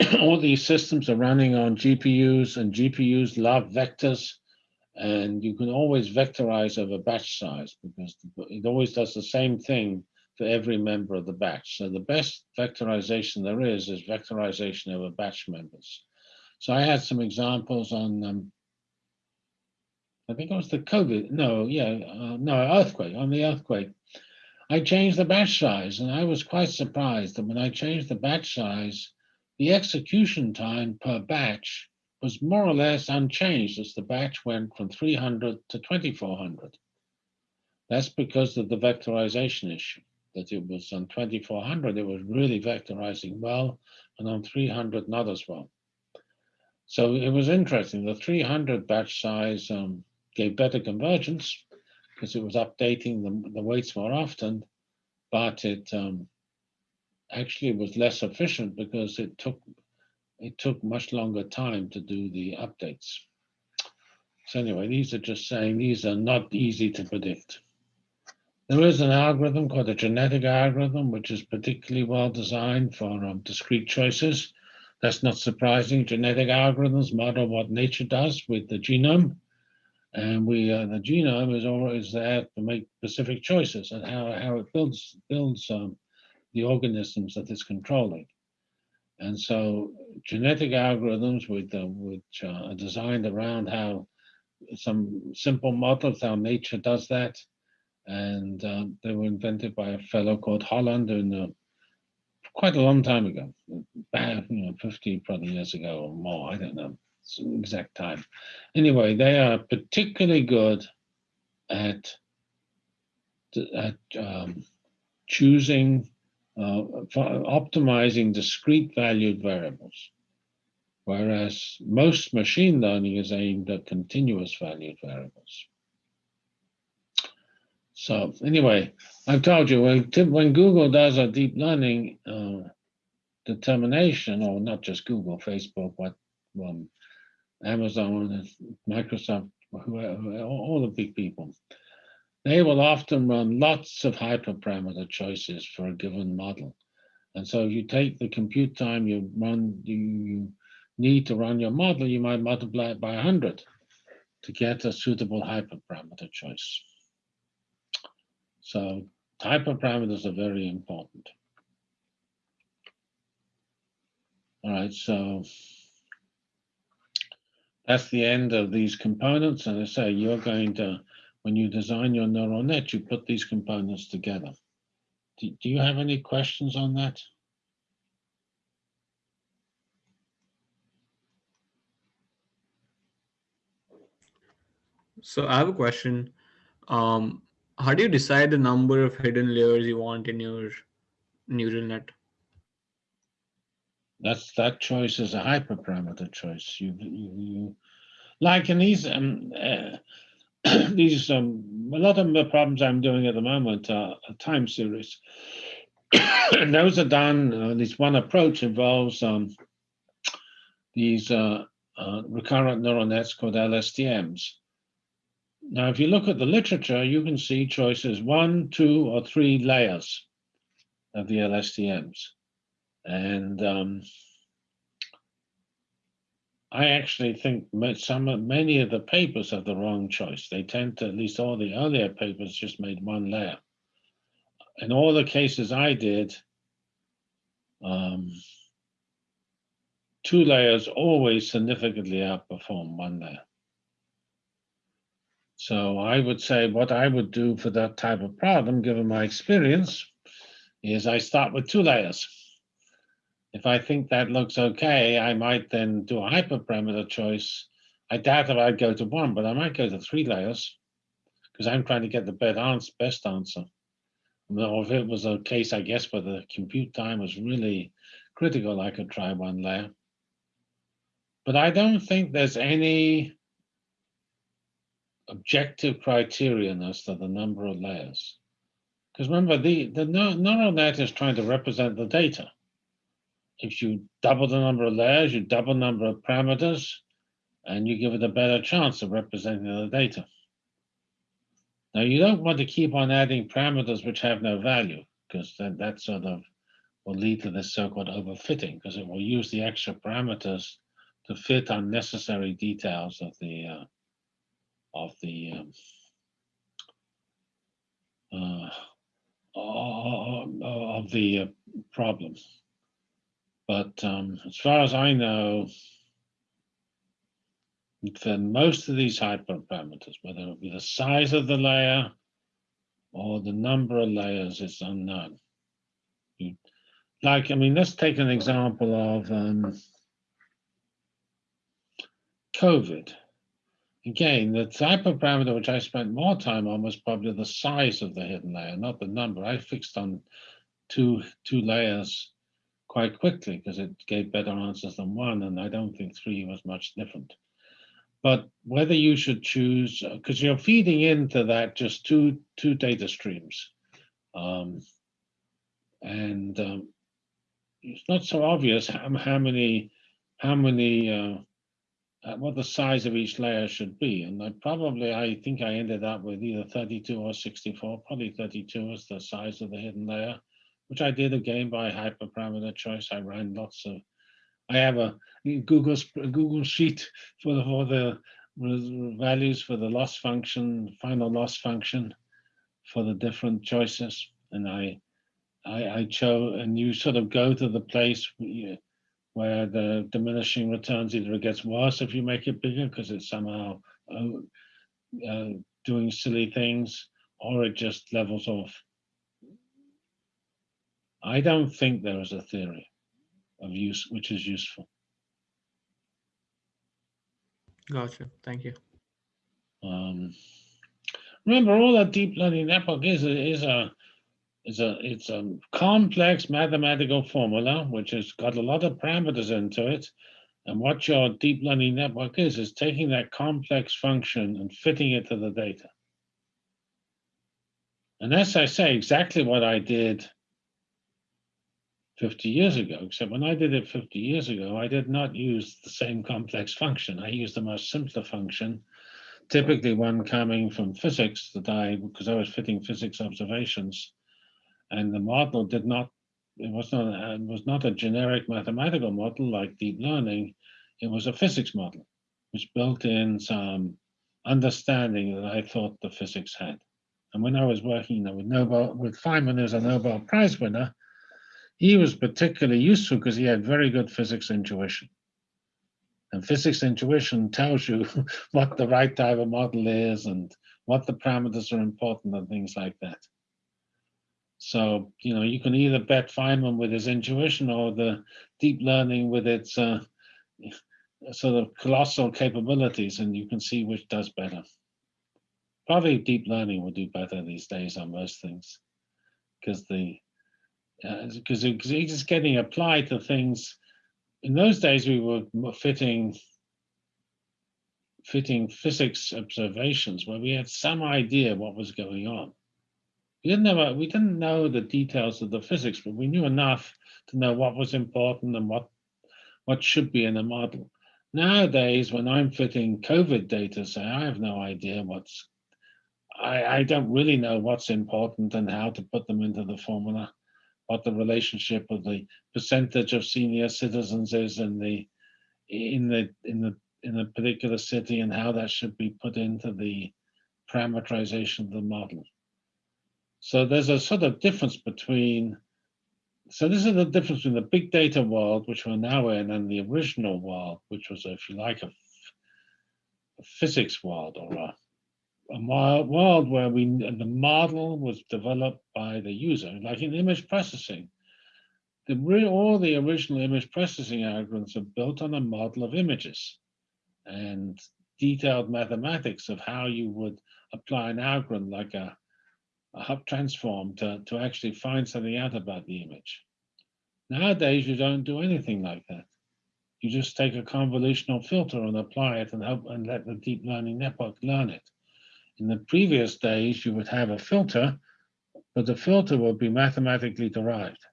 all these systems are running on GPUs and GPUs love vectors and you can always vectorize over batch size because it always does the same thing for every member of the batch. So the best vectorization there is is vectorization over batch members. So I had some examples on, um, I think it was the COVID, no, yeah, uh, no, earthquake, on the earthquake. I changed the batch size and I was quite surprised that when I changed the batch size, the execution time per batch was more or less unchanged as the batch went from 300 to 2400. That's because of the vectorization issue, that it was on 2400, it was really vectorizing well, and on 300, not as well. So it was interesting. The 300 batch size um, gave better convergence because it was updating the, the weights more often, but it um, actually was less efficient because it took it took much longer time to do the updates. So anyway, these are just saying these are not easy to predict. There is an algorithm called a genetic algorithm, which is particularly well designed for um, discrete choices. That's not surprising. Genetic algorithms model what nature does with the genome. And we, uh, the genome is always there to make specific choices and how, how it builds, builds um, the organisms that it's controlling. And so genetic algorithms with, uh, which uh, are designed around how some simple models, how nature does that. And uh, they were invented by a fellow called Holland in the quite a long time ago, about you know, 50 probably years ago or more, I don't know exact time. Anyway, they are particularly good at, at um, choosing, uh, optimizing discrete valued variables, whereas most machine learning is aimed at continuous valued variables. So anyway, I've told you when, when Google does a deep learning uh, determination, or not just Google, Facebook, what Amazon, Microsoft, all the big people, they will often run lots of hyperparameter choices for a given model. And so if you take the compute time you run, you, you need to run your model, you might multiply it by 100 to get a suitable hyperparameter choice. So hyperparameters are very important. All right, so that's the end of these components. And I say you're going to, when you design your neural net, you put these components together. Do, do you have any questions on that? So I have a question. Um, how do you decide the number of hidden layers you want in your neural net? That's that choice is a hyperparameter choice. You, you, you like in these um, uh, these um, a lot of the problems I'm doing at the moment are, time series. and those are done. Uh, this one approach involves um, these uh, uh recurrent neural nets called LSTMs. Now, if you look at the literature, you can see choices one, two, or three layers of the LSTMs. And um, I actually think some many of the papers have the wrong choice. They tend to, at least all the earlier papers, just made one layer. In all the cases I did, um, two layers always significantly outperform one layer. So I would say what I would do for that type of problem, given my experience, is I start with two layers. If I think that looks okay, I might then do a hyperparameter choice. I doubt that I'd go to one, but I might go to three layers because I'm trying to get the best answer. Best answer. Or if it was a case, I guess, where the compute time was really critical, I could try one layer. But I don't think there's any objective criterion as to the number of layers. Because remember, the, the neural net is trying to represent the data. If you double the number of layers, you double the number of parameters, and you give it a better chance of representing the data. Now, you don't want to keep on adding parameters which have no value, because that, that sort of will lead to this so-called overfitting because it will use the extra parameters to fit unnecessary details of the uh, of the um, uh, of the uh, problem. But um, as far as I know, for most of these hyperparameters, whether it be the size of the layer or the number of layers is unknown. Like, I mean, let's take an example of um, COVID. Again, the type of parameter which I spent more time on was probably the size of the hidden layer, not the number. I fixed on two, two layers quite quickly because it gave better answers than one, and I don't think three was much different. But whether you should choose, because you're feeding into that just two two data streams, um, and um, it's not so obvious how, how many how many uh, uh, what the size of each layer should be. And I probably I think I ended up with either 32 or 64. Probably 32 is the size of the hidden layer, which I did again by hyperparameter choice. I ran lots of I have a Google Google sheet for the, for the values for the loss function, final loss function for the different choices. And I, I, I chose, and you sort of go to the place where the diminishing returns either it gets worse if you make it bigger because it's somehow uh, uh, doing silly things, or it just levels off. I don't think there is a theory of use which is useful. Gotcha. Thank you. Um, remember, all that deep learning network is is a is a it's a complex mathematical formula which has got a lot of parameters into it. And what your deep learning network is is taking that complex function and fitting it to the data. And as I say, exactly what I did 50 years ago, except when I did it 50 years ago, I did not use the same complex function. I used a much simpler function, typically one coming from physics that I, because I was fitting physics observations, and the model did not, it was not, it was not a generic mathematical model like deep learning, it was a physics model, which built in some understanding that I thought the physics had. And when I was working with Nobel, with Feynman, as a Nobel Prize winner, he was particularly useful because he had very good physics intuition. And physics intuition tells you what the right type of model is and what the parameters are important and things like that. So, you know, you can either bet Feynman with his intuition or the deep learning with its uh, sort of colossal capabilities, and you can see which does better. Probably deep learning will do better these days on most things because the because uh, it's getting applied to things. In those days, we were fitting fitting physics observations where we had some idea what was going on. We didn't know we didn't know the details of the physics, but we knew enough to know what was important and what what should be in a model. Nowadays, when I'm fitting COVID data, say I have no idea what's I, I don't really know what's important and how to put them into the formula what the relationship of the percentage of senior citizens is in the in the in the in a particular city and how that should be put into the parameterization of the model. So there's a sort of difference between, so this is the difference between the big data world, which we're now in, and the original world, which was, if you like, a, a physics world or a a world where we the model was developed by the user, like in image processing. The, all the original image processing algorithms are built on a model of images and detailed mathematics of how you would apply an algorithm like a, a Hough transform to, to actually find something out about the image. Nowadays, you don't do anything like that. You just take a convolutional filter and apply it and help and let the deep learning network learn it. In the previous days, you would have a filter, but the filter would be mathematically derived.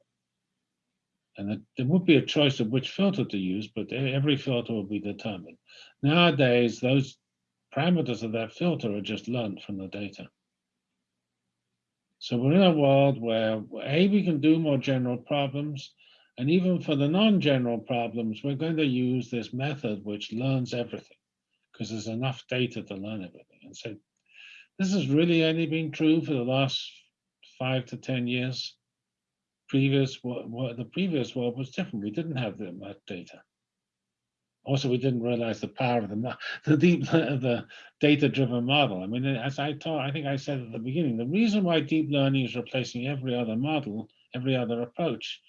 And there would be a choice of which filter to use, but every filter will be determined. Nowadays, those parameters of that filter are just learned from the data. So we're in a world where, A, we can do more general problems, and even for the non-general problems, we're going to use this method which learns everything, because there's enough data to learn everything. And so this has really only been true for the last five to 10 years. Previous, what, the previous world was different. We didn't have that much data. Also, we didn't realize the power of the, the deep, the data-driven model. I mean, as I taught, I think I said at the beginning, the reason why deep learning is replacing every other model, every other approach,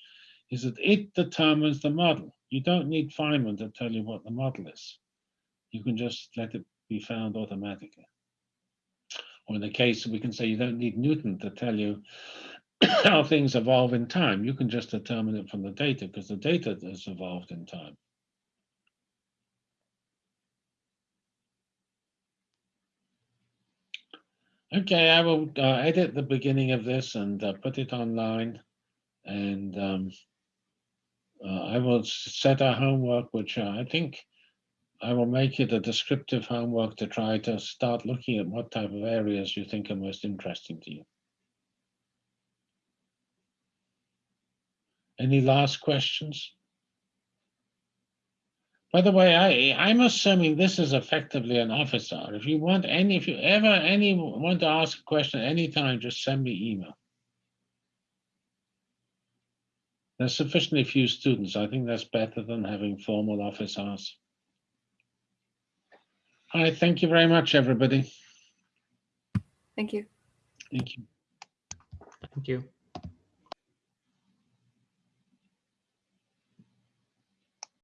is that it determines the model. You don't need Feynman to tell you what the model is. You can just let it be found automatically. Or in the case, we can say you don't need Newton to tell you how things evolve in time. You can just determine it from the data because the data has evolved in time. Okay, I will uh, edit the beginning of this and uh, put it online. And um, uh, I will set our homework, which uh, I think I will make it a descriptive homework to try to start looking at what type of areas you think are most interesting to you. Any last questions? By the way, I, I'm assuming this is effectively an office hour. If you want any, if you ever any want to ask a question anytime, just send me email. There's sufficiently few students. I think that's better than having formal office hours. All right, thank you very much, everybody. Thank you. Thank you. Thank you.